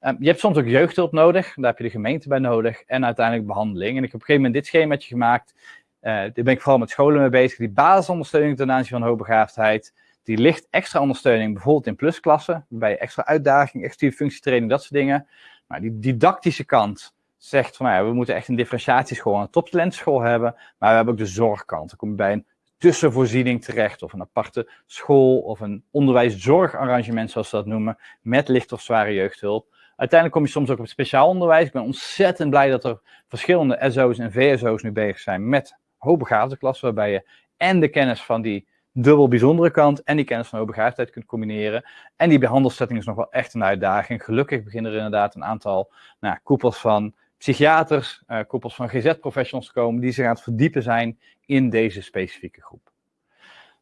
Um, je hebt soms ook jeugdhulp nodig, daar heb je de gemeente bij nodig. En uiteindelijk behandeling. En ik heb op een gegeven moment dit schemaatje gemaakt. Uh, daar ben ik vooral met scholen mee bezig. Die basisondersteuning ten aanzien van hoogbegaafdheid die ligt extra ondersteuning, bijvoorbeeld in plusklassen, bij extra uitdaging, extra functietraining, dat soort dingen. Maar die didactische kant zegt van, nou ja, we moeten echt een differentiatieschool, een toptalentschool hebben, maar we hebben ook de zorgkant. Dan kom je bij een tussenvoorziening terecht, of een aparte school, of een onderwijszorgarrangement, zoals ze dat noemen, met licht of zware jeugdhulp. Uiteindelijk kom je soms ook op speciaal onderwijs. Ik ben ontzettend blij dat er verschillende SO's en VSO's nu bezig zijn met hoogbegaafde klassen, waarbij je en de kennis van die dubbel bijzondere kant en die kennis van hoogbegaafdheid kunt combineren. En die behandelsetting is nog wel echt een uitdaging. Gelukkig beginnen er inderdaad een aantal nou, koepels van psychiaters, uh, koepels van GZ-professionals te komen die zich aan het verdiepen zijn in deze specifieke groep.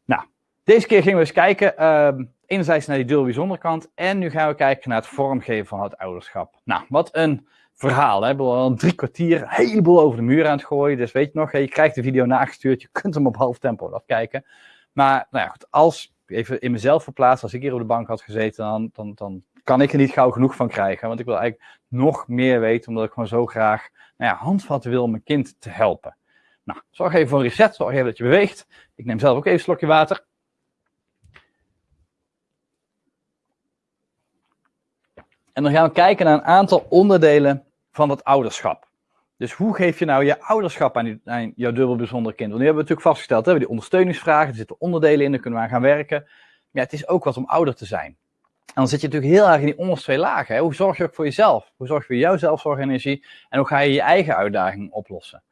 Nou, deze keer gingen we eens kijken, uh, enerzijds naar die dubbel bijzondere kant en nu gaan we kijken naar het vormgeven van het ouderschap. Nou, wat een verhaal. Hè? We hebben al drie kwartier een heleboel over de muur aan het gooien. Dus weet je nog, je krijgt de video nagestuurd. Je kunt hem op half tempo afkijken. Maar nou ja, goed, als even in mezelf verplaatst, als ik hier op de bank had gezeten, dan, dan, dan kan ik er niet gauw genoeg van krijgen. Want ik wil eigenlijk nog meer weten, omdat ik gewoon zo graag nou ja, handvatten wil om mijn kind te helpen. Nou, zorg even voor een reset, zorg even dat je beweegt. Ik neem zelf ook even een slokje water. En dan gaan we kijken naar een aantal onderdelen van het ouderschap. Dus hoe geef je nou je ouderschap aan, aan jouw dubbel bijzondere kind? Want nu hebben we natuurlijk vastgesteld, hebben die ondersteuningsvragen, er zitten onderdelen in, daar kunnen we aan gaan werken. Maar ja, het is ook wat om ouder te zijn. En dan zit je natuurlijk heel erg in die onderste twee lagen. Hè? Hoe zorg je ook voor jezelf? Hoe zorg je voor jouw zelfzorgenergie? En hoe ga je je eigen uitdagingen oplossen?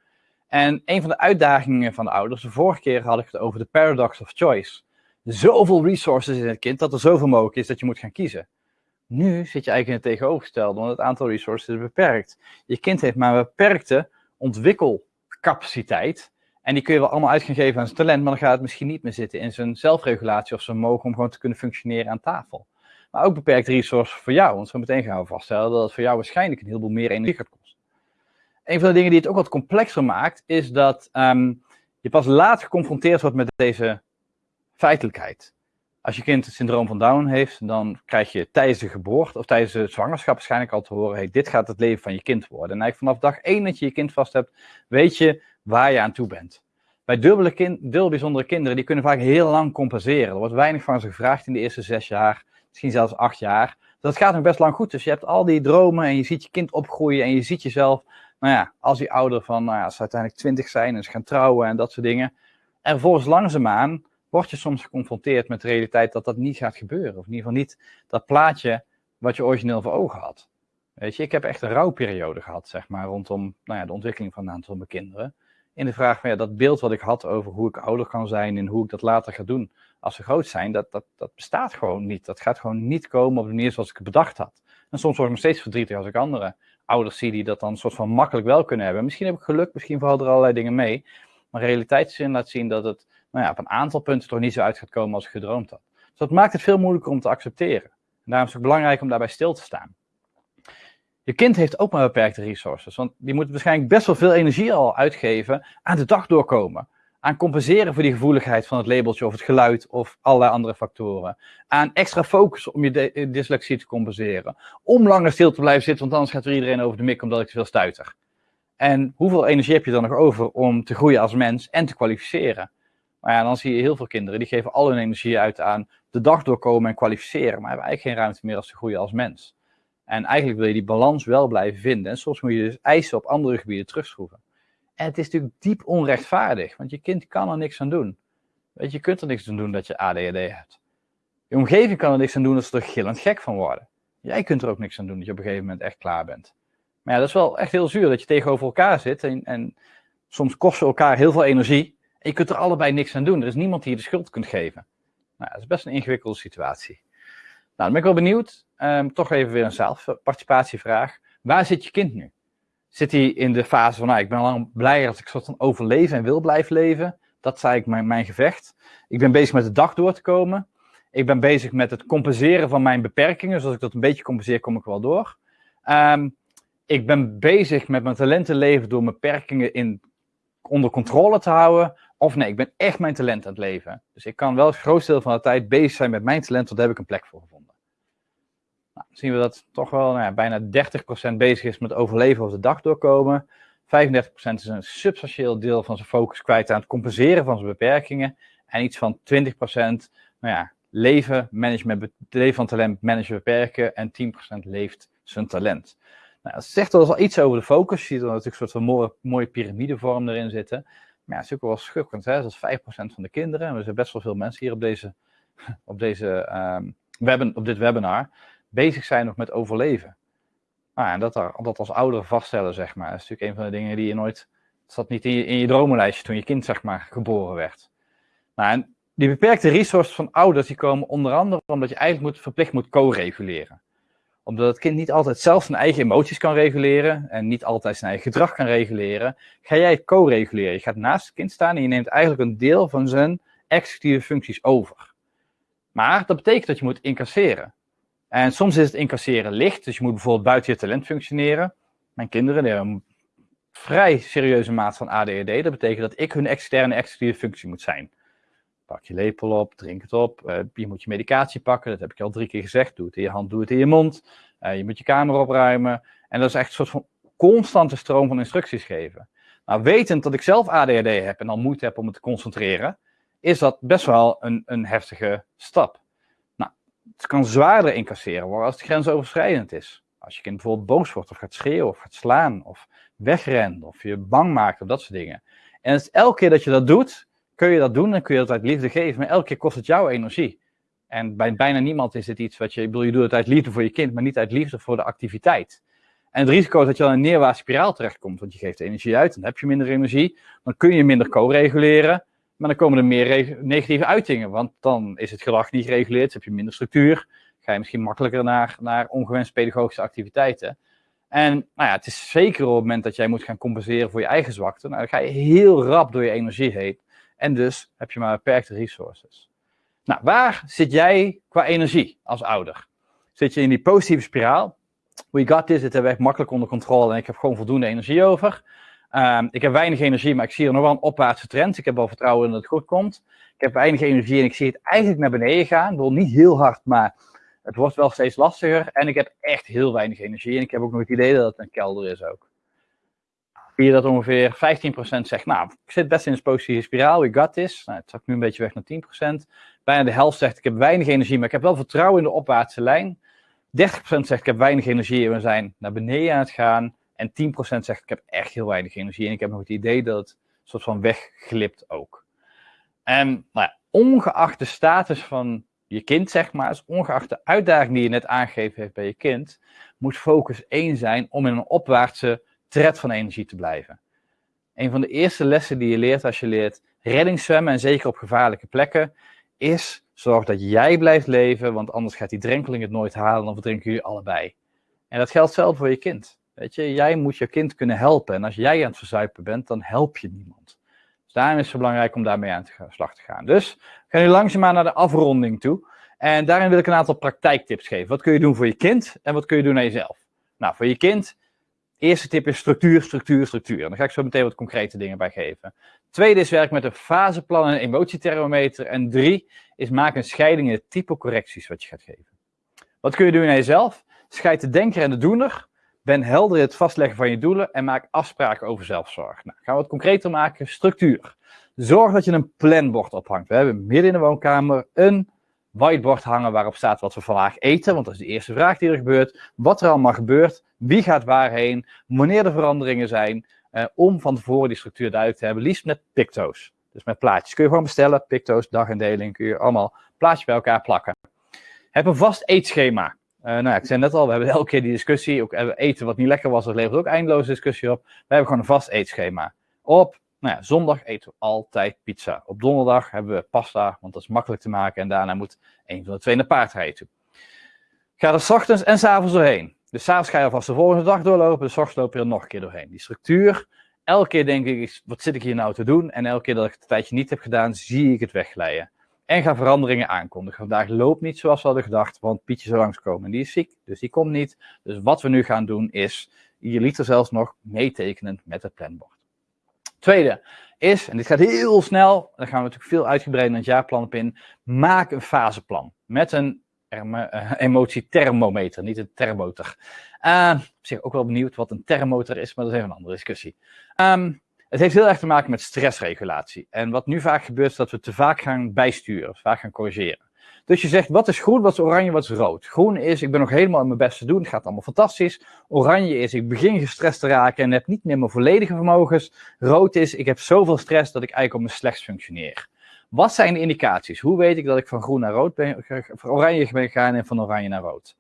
En een van de uitdagingen van de ouders, de vorige keer had ik het over de paradox of choice. Zoveel resources in het kind dat er zoveel mogelijk is dat je moet gaan kiezen. Nu zit je eigenlijk in het tegenovergestelde, want het aantal resources is beperkt. Je kind heeft maar een beperkte ontwikkelcapaciteit. En die kun je wel allemaal uit gaan geven aan zijn talent, maar dan gaat het misschien niet meer zitten in zijn zelfregulatie of zijn mogen om gewoon te kunnen functioneren aan tafel. Maar ook beperkte resources voor jou, want zo meteen gaan we vaststellen dat het voor jou waarschijnlijk een heleboel meer energie gaat kosten. Een van de dingen die het ook wat complexer maakt, is dat um, je pas laat geconfronteerd wordt met deze feitelijkheid. Als je kind het syndroom van Down heeft, dan krijg je tijdens de geboorte of tijdens de zwangerschap waarschijnlijk al te horen: hey, dit gaat het leven van je kind worden. En eigenlijk vanaf dag één dat je je kind vast hebt, weet je waar je aan toe bent. Bij dubbele, kind, dubbel bijzondere kinderen, die kunnen vaak heel lang compenseren. Er wordt weinig van ze gevraagd in de eerste zes jaar, misschien zelfs acht jaar. Dat gaat nog best lang goed. Dus je hebt al die dromen en je ziet je kind opgroeien en je ziet jezelf, nou ja, als die ouder van, nou ja, als ze uiteindelijk twintig zijn en ze gaan trouwen en dat soort dingen. En vervolgens langzaamaan word je soms geconfronteerd met de realiteit dat dat niet gaat gebeuren. Of in ieder geval niet dat plaatje wat je origineel voor ogen had. Weet je, ik heb echt een rouwperiode gehad, zeg maar, rondom nou ja, de ontwikkeling van een aantal van mijn kinderen. In de vraag van ja, dat beeld wat ik had over hoe ik ouder kan zijn en hoe ik dat later ga doen als ze groot zijn, dat, dat, dat bestaat gewoon niet. Dat gaat gewoon niet komen op de manier zoals ik het bedacht had. En soms word ik nog steeds verdrietig als ik andere ouders zie die dat dan soort van makkelijk wel kunnen hebben. Misschien heb ik geluk, misschien vallen er allerlei dingen mee. Maar realiteitszin laat zien dat het nou ja, op een aantal punten toch niet zo uit gaat komen als ik gedroomd had. Dus dat maakt het veel moeilijker om te accepteren. En daarom is het belangrijk om daarbij stil te staan. Je kind heeft ook maar beperkte resources, want die moet waarschijnlijk best wel veel energie al uitgeven aan de dag doorkomen. Aan compenseren voor die gevoeligheid van het labeltje of het geluid of allerlei andere factoren. Aan extra focus om je dyslexie te compenseren. Om langer stil te blijven zitten, want anders gaat er iedereen over de mik omdat ik te veel stuiter. En hoeveel energie heb je dan nog over om te groeien als mens en te kwalificeren? Maar ja, dan zie je heel veel kinderen die geven al hun energie uit aan de dag doorkomen en kwalificeren, maar hebben eigenlijk geen ruimte meer als te groeien als mens. En eigenlijk wil je die balans wel blijven vinden. En soms moet je dus eisen op andere gebieden terugschroeven. En het is natuurlijk diep onrechtvaardig, want je kind kan er niks aan doen. Weet je, je kunt er niks aan doen dat je ADHD hebt. Je omgeving kan er niks aan doen dat ze er gillend gek van worden. Jij kunt er ook niks aan doen dat je op een gegeven moment echt klaar bent. Maar ja, dat is wel echt heel zuur dat je tegenover elkaar zit en, en soms kosten elkaar heel veel energie. Je kunt er allebei niks aan doen. Er is niemand die je de schuld kunt geven. Nou, dat is best een ingewikkelde situatie. Nou, dan ben ik wel benieuwd. Um, toch even weer een zelfparticipatievraag. Waar zit je kind nu? Zit hij in de fase van, nou, ik ben lang blij als ik soort van overleven en wil blijven leven. Dat is eigenlijk mijn, mijn gevecht. Ik ben bezig met de dag door te komen. Ik ben bezig met het compenseren van mijn beperkingen. Dus als ik dat een beetje compenseer, kom ik wel door. Um, ik ben bezig met mijn talenten leven door mijn beperkingen in, onder controle te houden. Of nee, ik ben echt mijn talent aan het leven. Dus ik kan wel het grootste deel van de tijd bezig zijn met mijn talent, want daar heb ik een plek voor gevonden. Nou, zien we dat toch wel nou ja, bijna 30% bezig is met overleven of de dag doorkomen. 35% is een substantieel deel van zijn focus kwijt aan het compenseren van zijn beperkingen. En iets van 20% nou ja, leven, management, leven van talent, managen, beperken. En 10% leeft zijn talent. Nou, dat zegt wel iets over de focus. Je ziet er natuurlijk een soort van mooie, mooie piramidevorm erin zitten. Maar ja, het is ook wel schukkend. Hè? Dat is 5% van de kinderen. En er zijn best wel veel mensen hier op, deze, op, deze, um, webben, op dit webinar bezig zijn nog met overleven. Nou, en dat, dat als ouder vaststellen, zeg maar, is natuurlijk een van de dingen die je nooit. Het zat niet in je, in je dromenlijstje toen je kind, zeg maar, geboren werd. Nou, en die beperkte resources van ouders, die komen onder andere omdat je eigenlijk moet, verplicht moet co-reguleren omdat het kind niet altijd zelf zijn eigen emoties kan reguleren en niet altijd zijn eigen gedrag kan reguleren, ga jij co-reguleren. Je gaat naast het kind staan en je neemt eigenlijk een deel van zijn executieve functies over. Maar dat betekent dat je moet incasseren. En soms is het incasseren licht, dus je moet bijvoorbeeld buiten je talent functioneren. Mijn kinderen hebben een vrij serieuze maat van ADHD. Dat betekent dat ik hun externe executieve functie moet zijn. Pak je lepel op, drink het op. Uh, je moet je medicatie pakken, dat heb ik al drie keer gezegd. Doe het in je hand, doe het in je mond. Uh, je moet je kamer opruimen. En dat is echt een soort van constante stroom van instructies geven. Nou, wetend dat ik zelf ADHD heb en dan moeite heb om me te concentreren, is dat best wel een, een heftige stap. Nou, het kan zwaarder incasseren worden als het grensoverschrijdend is. Als je kind bijvoorbeeld boos wordt of gaat schreeuwen of gaat slaan of wegrent of je bang maakt of dat soort dingen. En het, elke keer dat je dat doet, kun je dat doen en kun je dat uit liefde geven, maar elke keer kost het jou energie. En bij bijna niemand is dit iets wat je, ik bedoel, je doet het uit liefde voor je kind, maar niet uit liefde voor de activiteit. En het risico is dat je dan in een neerwaartse spiraal terechtkomt, want je geeft energie uit, dan heb je minder energie, dan kun je minder co-reguleren, maar dan komen er meer negatieve uitingen, want dan is het gedrag niet gereguleerd, dus heb je minder structuur, ga je misschien makkelijker naar, naar ongewenst pedagogische activiteiten. En nou ja, het is zeker op het moment dat jij moet gaan compenseren voor je eigen zwakte, nou, dan ga je heel rap door je energie heen en dus heb je maar beperkte resources. Nou, waar zit jij qua energie als ouder? Zit je in die positieve spiraal? We got this, dit hebben we echt makkelijk onder controle en ik heb gewoon voldoende energie over. Um, ik heb weinig energie, maar ik zie er nog wel een opwaartse trend. Ik heb wel vertrouwen in dat het goed komt. Ik heb weinig energie en ik zie het eigenlijk naar beneden gaan. Ik niet heel hard, maar het wordt wel steeds lastiger. En ik heb echt heel weinig energie en ik heb ook nog het idee dat het een kelder is ook. Zie je dat ongeveer 15% zegt, nou, ik zit best in een positieve spiraal, we got this. Nou, het zakt nu een beetje weg naar 10%. Bijna de helft zegt, ik heb weinig energie, maar ik heb wel vertrouwen in de opwaartse lijn. 30% zegt, ik heb weinig energie en we zijn naar beneden aan het gaan. En 10% zegt, ik heb echt heel weinig energie en ik heb nog het idee dat het een soort van wegglipt ook. En nou ja, ongeacht de status van je kind, zeg maar, dus ongeacht de uitdaging die je net aangegeven heeft bij je kind, moet focus één zijn om in een opwaartse tred van energie te blijven. Een van de eerste lessen die je leert als je leert reddingszwemmen, en zeker op gevaarlijke plekken, is zorg dat jij blijft leven, want anders gaat die drenkeling het nooit halen, dan verdrinken jullie allebei. En dat geldt zelf voor je kind. Weet je, jij moet je kind kunnen helpen. En als jij aan het verzuipen bent, dan help je niemand. Dus daarom is het belangrijk om daarmee aan de slag te gaan. Dus we gaan nu langzaamaan naar de afronding toe. En daarin wil ik een aantal praktijktips geven. Wat kun je doen voor je kind en wat kun je doen aan jezelf? Nou, voor je kind, eerste tip is structuur, structuur, structuur. En daar ga ik zo meteen wat concrete dingen bij geven. Tweede is werk met een faseplan en een emotiethermometer. En drie is maak een scheiding in de type correcties wat je gaat geven. Wat kun je doen aan jezelf? Scheid de denker en de doener. Ben helder in het vastleggen van je doelen en maak afspraken over zelfzorg. Nou, gaan we het concreter maken. Structuur. Zorg dat je een planbord ophangt. We hebben midden in de woonkamer een whiteboard hangen waarop staat wat we vandaag eten, want dat is de eerste vraag die er gebeurt. Wat er allemaal gebeurt, wie gaat waarheen, wanneer er veranderingen zijn, eh, om van tevoren die structuur duidelijk te hebben, liefst met picto's. Dus met plaatjes. Kun je gewoon bestellen, picto's, dagindeling, kun je allemaal plaatjes bij elkaar plakken. Heb een vast eetschema. Uh, nou ja, ik zei net al, we hebben elke keer die discussie. Ook eten wat niet lekker was, dat levert ook eindeloze discussie op. We hebben gewoon een vast eetschema. Op nou ja, zondag eten we altijd pizza. Op donderdag hebben we pasta, want dat is makkelijk te maken. En daarna moet een van de twee naar paardrijden toe. Ga er ochtends en s avonds doorheen. Dus s'avonds ga je alvast de volgende dag doorlopen. Dus ochtends loop je er nog een keer doorheen. Die structuur. Elke keer denk ik, wat zit ik hier nou te doen? En elke keer dat ik het tijdje niet heb gedaan, zie ik het wegglijden. En ga veranderingen aankondigen. Vandaag loopt niet zoals we hadden gedacht, want Pietje zou langskomen. En die is ziek, dus die komt niet. Dus wat we nu gaan doen is, je liet er zelfs nog meetekenen met het planbord. Tweede is, en dit gaat heel snel, daar gaan we natuurlijk veel uitgebreider in het jaarplan op in, maak een faseplan met een uh, emotiethermometer, niet een thermometer. Uh, zeg ook wel benieuwd wat een thermometer is, maar dat is even een andere discussie. Um, het heeft heel erg te maken met stressregulatie. En wat nu vaak gebeurt, is dat we te vaak gaan bijsturen, vaak gaan corrigeren. Dus je zegt, wat is groen, wat is oranje, wat is rood? Groen is, ik ben nog helemaal in mijn best te doen, het gaat allemaal fantastisch. Oranje is, ik begin gestrest te raken en heb niet meer mijn volledige vermogens. Rood is, ik heb zoveel stress dat ik eigenlijk op mijn slechts functioneer. Wat zijn de indicaties? Hoe weet ik dat ik van groen naar rood ben, van oranje ben gegaan en van oranje naar rood?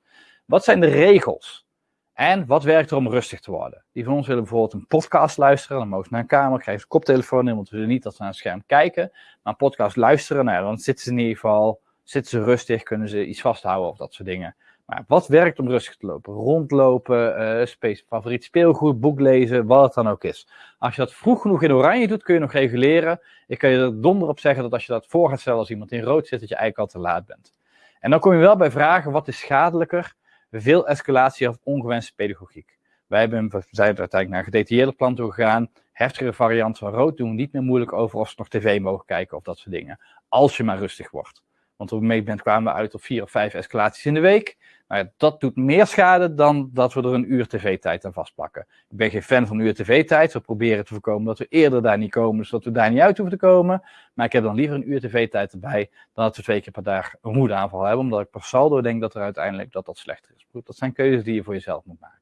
Wat zijn de regels? En wat werkt er om rustig te worden? Die van ons willen bijvoorbeeld een podcast luisteren. Dan mogen ze naar een kamer, krijgen ze een koptelefoon in, want we willen niet dat ze naar het scherm kijken. Maar een podcast luisteren, nou dan zitten ze in ieder geval Zitten ze rustig, kunnen ze iets vasthouden of dat soort dingen. Maar wat werkt om rustig te lopen? Rondlopen, uh, favoriet speelgoed, boek lezen, wat het dan ook is. Als je dat vroeg genoeg in oranje doet, kun je nog reguleren. Ik kan je er donder op zeggen dat als je dat voor gaat stellen als iemand in rood zit, dat je eigenlijk al te laat bent. En dan kom je wel bij vragen, wat is schadelijker? Veel escalatie of ongewenste pedagogiek. Wij hebben, we zijn uiteindelijk naar een gedetailleerde plan toe gegaan. Heftige variant van rood doen we niet meer moeilijk over of ze nog tv mogen kijken of dat soort dingen. Als je maar rustig wordt. Want op een gegeven moment kwamen we uit op vier of vijf escalaties in de week. Nou, Nou dat doet meer schade dan dat we er een uur tv-tijd aan vastplakken. Ik ben geen fan van uur tv-tijd. We proberen te voorkomen dat we eerder daar niet komen, zodat we daar niet uit hoeven te komen. Maar ik heb dan liever een uur tv-tijd erbij dan dat we twee keer per dag een moedaanval hebben. Omdat ik per saldo denk dat er uiteindelijk dat dat slechter is. Dat zijn keuzes die je voor jezelf moet maken.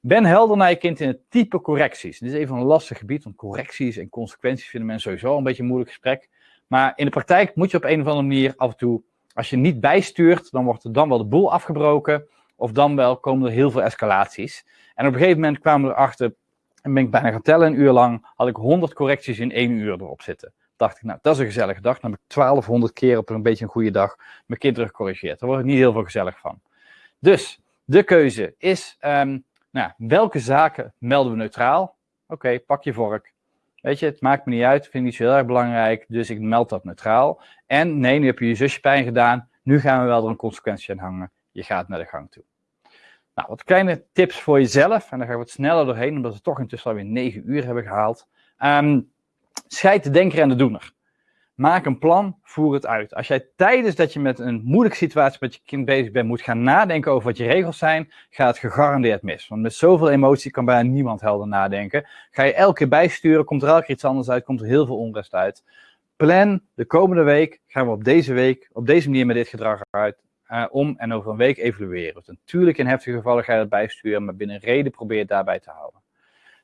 Ben helder naar je kind in het type correcties. Dit is even een lastig gebied, want correcties en consequenties vinden mensen sowieso een beetje een moeilijk gesprek. Maar in de praktijk moet je op een of andere manier af en toe als je niet bijstuurt, dan wordt er dan wel de boel afgebroken. Of dan wel komen er heel veel escalaties. En op een gegeven moment kwamen we erachter, en ben ik bijna gaan tellen, een uur lang, had ik 100 correcties in één uur erop zitten. Dacht ik, nou, dat is een gezellige dag. Dan heb ik 1200 keer op een beetje een goede dag mijn kind teruggecorrigeerd. Daar word ik niet heel veel gezellig van. Dus, de keuze is, um, nou, welke zaken melden we neutraal? Oké, pak je vork. Weet je, het maakt me niet uit, vind ik niet zo heel erg belangrijk, dus ik meld dat neutraal. En nee, nu heb je je zusje pijn gedaan, nu gaan we wel er een consequentie aan hangen. Je gaat naar de gang toe. Nou, wat kleine tips voor jezelf, en daar ga ik wat sneller doorheen, omdat we toch intussen alweer 9 uur hebben gehaald. Um, scheid de denker en de doener. Maak een plan, voer het uit. Als jij tijdens dat je met een moeilijke situatie met je kind bezig bent, moet gaan nadenken over wat je regels zijn, gaat het gegarandeerd mis. Want met zoveel emotie kan bijna niemand helder nadenken. Ga je elke keer bijsturen, komt er elke keer iets anders uit, komt er heel veel onrust uit. Plan de komende week, gaan we op deze week, op deze manier met dit gedrag uh, om en over een week evalueren. Dus natuurlijk in heftige gevallen ga je dat bijsturen, maar binnen reden probeer het daarbij te houden.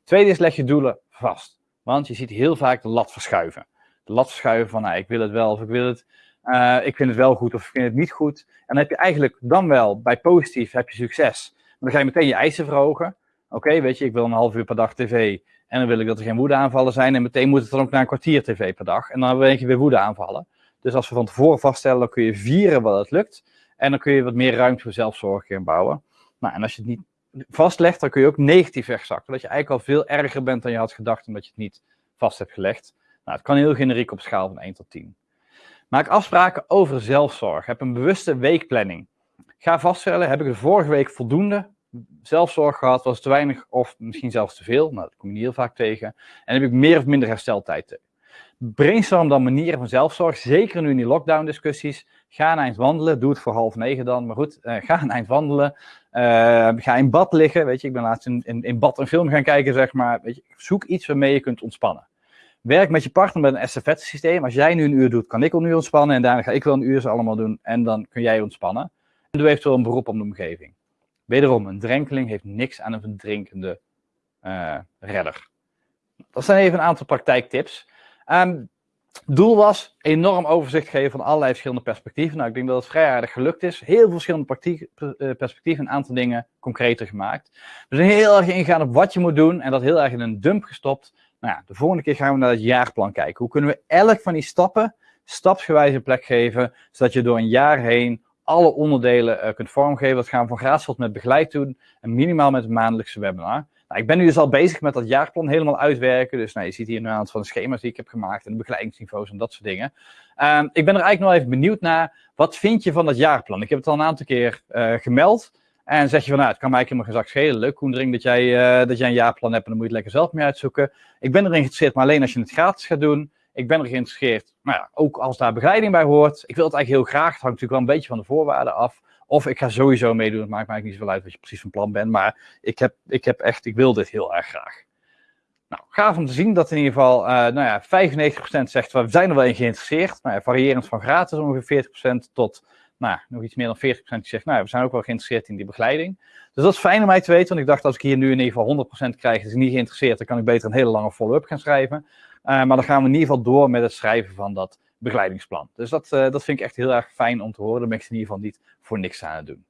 Tweede is leg je doelen vast. Want je ziet heel vaak de lat verschuiven de lat verschuiven van, nou, ik wil het wel of ik wil het, uh, ik vind het wel goed of ik vind het niet goed. En dan heb je eigenlijk dan wel, bij positief heb je succes. Maar dan ga je meteen je eisen verhogen. Oké, weet je, ik wil een half uur per dag tv en dan wil ik dat er geen woedeaanvallen zijn. En meteen moet het dan ook naar een kwartier tv per dag. En dan ben je weer woedeaanvallen. Dus als we van tevoren vaststellen, dan kun je vieren wat het lukt. En dan kun je wat meer ruimte voor zelfzorg inbouwen. Nou, en als je het niet vastlegt, dan kun je ook negatief wegzakken. Dat je eigenlijk al veel erger bent dan je had gedacht, omdat je het niet vast hebt gelegd. Nou, het kan heel generiek op schaal van 1 tot 10. Maak afspraken over zelfzorg. Heb een bewuste weekplanning. Ga vaststellen, heb ik de vorige week voldoende zelfzorg gehad, was te weinig of misschien zelfs te veel. Nou, dat kom je niet heel vaak tegen. En heb ik meer of minder hersteltijd. Brainstorm dan manieren van zelfzorg, zeker nu in die lockdown discussies. Ga een eind wandelen, doe het voor half negen dan, maar goed, uh, ga een eind wandelen. Uh, ga in bad liggen, weet je, ik ben laatst in, in, in bad een film gaan kijken, zeg maar. Weet je, zoek iets waarmee je kunt ontspannen. Werk met je partner met een estafette systeem. Als jij nu een uur doet, kan ik al uur ontspannen. En daarna ga ik wel een uur ze allemaal doen. En dan kun jij ontspannen. En doe eventueel een beroep op de omgeving. Wederom, een drenkeling heeft niks aan een verdrinkende uh, redder. Dat zijn even een aantal praktijktips. Um, doel was enorm overzicht geven van allerlei verschillende perspectieven. Nou, ik denk dat het vrij aardig gelukt is. Heel veel verschillende eh, perspectieven, een aantal dingen concreter gemaakt. We zijn heel erg ingegaan op wat je moet doen en dat heel erg in een dump gestopt. Nou de volgende keer gaan we naar het jaarplan kijken. Hoe kunnen we elk van die stappen stapsgewijs een plek geven, zodat je door een jaar heen alle onderdelen uh, kunt vormgeven. Dat gaan we van gratis tot met begeleid doen en minimaal met een maandelijkse webinar. Nou, ik ben nu dus al bezig met dat jaarplan helemaal uitwerken. Dus nou, je ziet hier een aantal van de schema's die ik heb gemaakt en de begeleidingsniveaus en dat soort dingen. Um, ik ben er eigenlijk nog even benieuwd naar, wat vind je van dat jaarplan? Ik heb het al een aantal keer uh, gemeld. En zeg je van, nou, het kan mij helemaal geen schelen. Leuk, Koendering, dat jij, uh, dat jij een jaarplan hebt en dan moet je het lekker zelf mee uitzoeken. Ik ben erin geïnteresseerd, maar alleen als je het gratis gaat doen. Ik ben er geïnteresseerd, nou ja, ook als daar begeleiding bij hoort. Ik wil het eigenlijk heel graag, het hangt natuurlijk wel een beetje van de voorwaarden af. Of ik ga sowieso meedoen, het maakt mij eigenlijk niet zoveel uit wat je precies van plan bent. Maar ik heb, ik heb echt, ik wil dit heel erg graag. Nou, gaaf om te zien dat in ieder geval, uh, nou ja, 95% zegt, we zijn er wel in geïnteresseerd. Nou ja, variërend van gratis ongeveer 40% tot nou, nog iets meer dan 40% die zegt, nou, we zijn ook wel geïnteresseerd in die begeleiding. Dus dat is fijn om mij te weten, want ik dacht, als ik hier nu in ieder geval 100% krijg, is niet geïnteresseerd, dan kan ik beter een hele lange follow-up gaan schrijven. Uh, maar dan gaan we in ieder geval door met het schrijven van dat begeleidingsplan. Dus dat, uh, dat vind ik echt heel erg fijn om te horen. Dan ben ik in ieder geval niet voor niks aan het doen.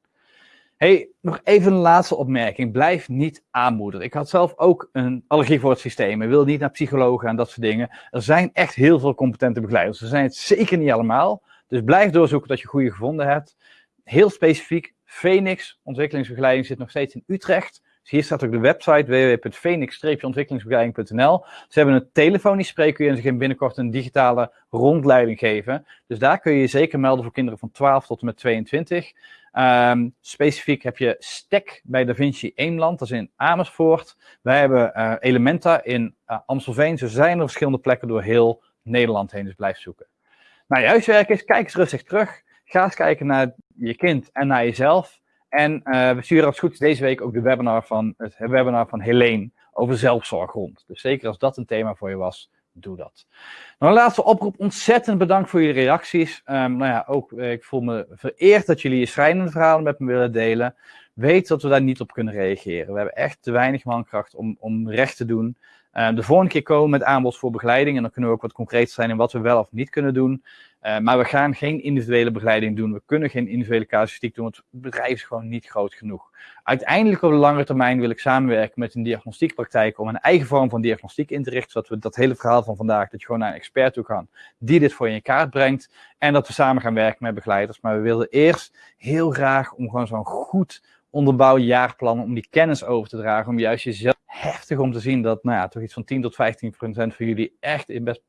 Hey, nog even een laatste opmerking. Blijf niet aanmoedigen. Ik had zelf ook een allergie voor het systeem. Ik wil niet naar psychologen en dat soort dingen. Er zijn echt heel veel competente begeleiders. Er zijn het zeker niet allemaal. Dus blijf doorzoeken dat je goede gevonden hebt. Heel specifiek, Phoenix ontwikkelingsbegeleiding zit nog steeds in Utrecht. Dus hier staat ook de website www.phoenix-ontwikkelingsbegeleiding.nl. Ze hebben een telefonisch spreekuur en ze gaan binnenkort een digitale rondleiding geven. Dus daar kun je je zeker melden voor kinderen van 12 tot en met 22. Um, ehm, specifiek heb je STEC bij Da Vinci Eemland, dat is in Amersfoort. Wij hebben uh, Elementa in uh, Amstelveen. Ze zijn er verschillende plekken door heel Nederland heen, dus blijf zoeken. Nou, je huiswerk is, kijk eens rustig terug. Ga eens kijken naar je kind en naar jezelf. En uh, we sturen als goed deze week ook de webinar van, het webinar van Helene over zelfzorg rond. Dus zeker als dat een thema voor je was, doe dat. Nou, een laatste oproep. Ontzettend bedankt voor jullie reacties. Um, nou ja, ook eh, ik voel me vereerd dat jullie je schrijnende verhalen met me willen delen. Weet dat we daar niet op kunnen reageren. We hebben echt te weinig mankracht om, om recht te doen. Uh, de volgende keer komen met aanbod voor begeleiding. En dan kunnen we ook wat concreter zijn in wat we wel of niet kunnen doen. Uh, maar we gaan geen individuele begeleiding doen. We kunnen geen individuele casuïstiek doen, want het bedrijf is gewoon niet groot genoeg. Uiteindelijk op de lange termijn wil ik samenwerken met een diagnostiekpraktijk om een eigen vorm van diagnostiek in te richten, zodat we dat hele verhaal van vandaag, dat je gewoon naar een expert toe kan, die dit voor je in kaart brengt. En dat we samen gaan werken met begeleiders. Maar we wilden eerst heel graag om gewoon zo'n goed onderbouwd jaarplan, om die kennis over te dragen, om juist jezelf heftig om te zien dat, nou ja, toch iets van 10 tot 15 procent van jullie echt in best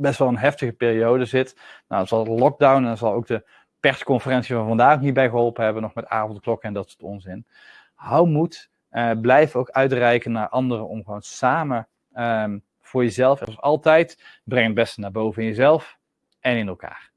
best wel een heftige periode zit. Nou, dan zal de lockdown en dan zal ook de persconferentie van vandaag niet bij geholpen hebben, nog met avondklokken en dat soort onzin. Hou moed, uh, blijf ook uitreiken naar anderen om gewoon samen um, voor jezelf, zoals altijd, breng het beste naar boven in jezelf en in elkaar.